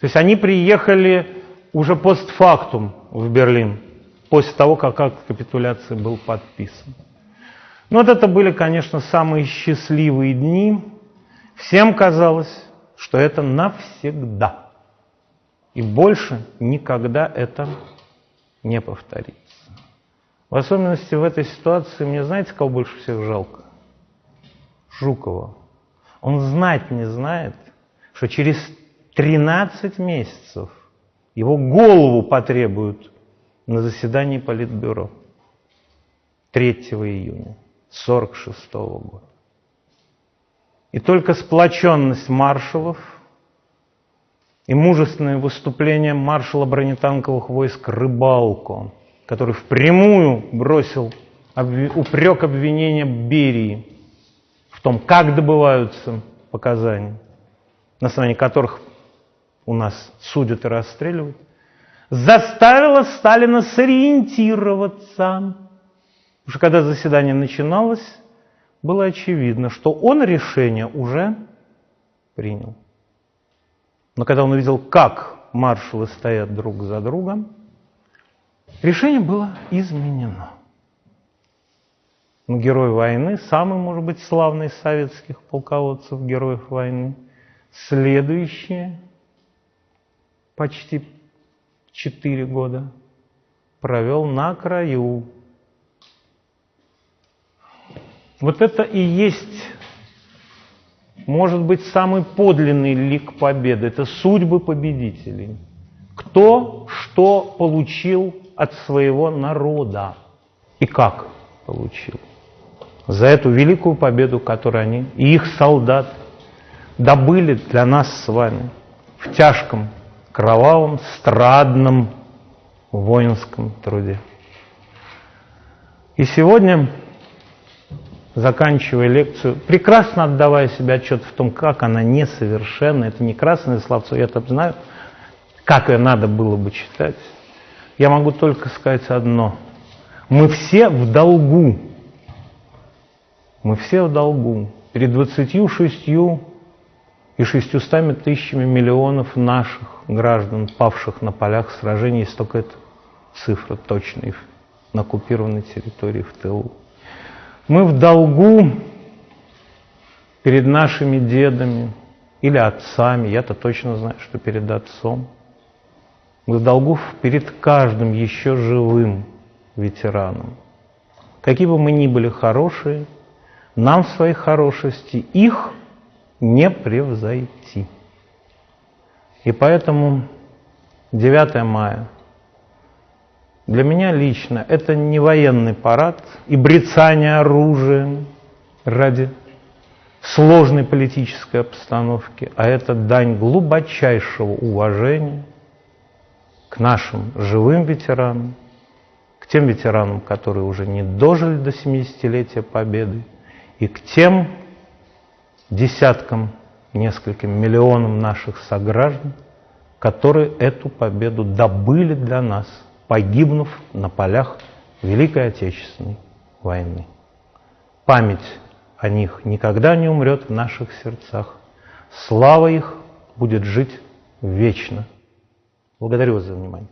То есть они приехали уже постфактум в Берлин, после того, как акт капитуляции был подписан. Но вот это были, конечно, самые счастливые дни. Всем казалось, что это навсегда. И больше никогда это не повторится. В особенности в этой ситуации мне знаете, кого больше всех жалко? Жукова. Он знать не знает, что через 13 месяцев его голову потребуют на заседании Политбюро 3 июня 1946 года. И только сплоченность маршалов и мужественное выступление маршала бронетанковых войск Рыбалко, который впрямую бросил упрек обвинения Берии в том, как добываются показания, на основании которых у нас судят и расстреливают, заставила Сталина сориентироваться. Что когда заседание начиналось, было очевидно, что он решение уже принял. Но когда он увидел, как маршалы стоят друг за другом, решение было изменено. Но герой войны, самый, может быть, славный из советских полководцев, героев войны, следующее почти четыре года провел на краю. Вот это и есть, может быть, самый подлинный лик победы. Это судьбы победителей. Кто что получил от своего народа и как получил. За эту великую победу, которую они и их солдат добыли для нас с вами в тяжком кровавом, страдном воинском труде. И сегодня, заканчивая лекцию, прекрасно отдавая себе отчет в том, как она несовершенна, это не красное словцо, я это знаю, как ее надо было бы читать, я могу только сказать одно. Мы все в долгу. Мы все в долгу. Перед 26 и шестьюстами тысячами миллионов наших граждан, павших на полях сражений, есть только эта цифра точная на оккупированной территории в тылу. Мы в долгу перед нашими дедами или отцами, я-то точно знаю, что перед отцом. Мы в долгу перед каждым еще живым ветераном. Какие бы мы ни были хорошие, нам в своей хорошести их не превзойти. И поэтому 9 мая для меня лично это не военный парад и брецание оружием ради сложной политической обстановки, а это дань глубочайшего уважения к нашим живым ветеранам, к тем ветеранам, которые уже не дожили до 70-летия Победы, и к тем десяткам, нескольким миллионам наших сограждан, которые эту победу добыли для нас, погибнув на полях Великой Отечественной войны. Память о них никогда не умрет в наших сердцах. Слава их будет жить вечно. Благодарю вас за внимание.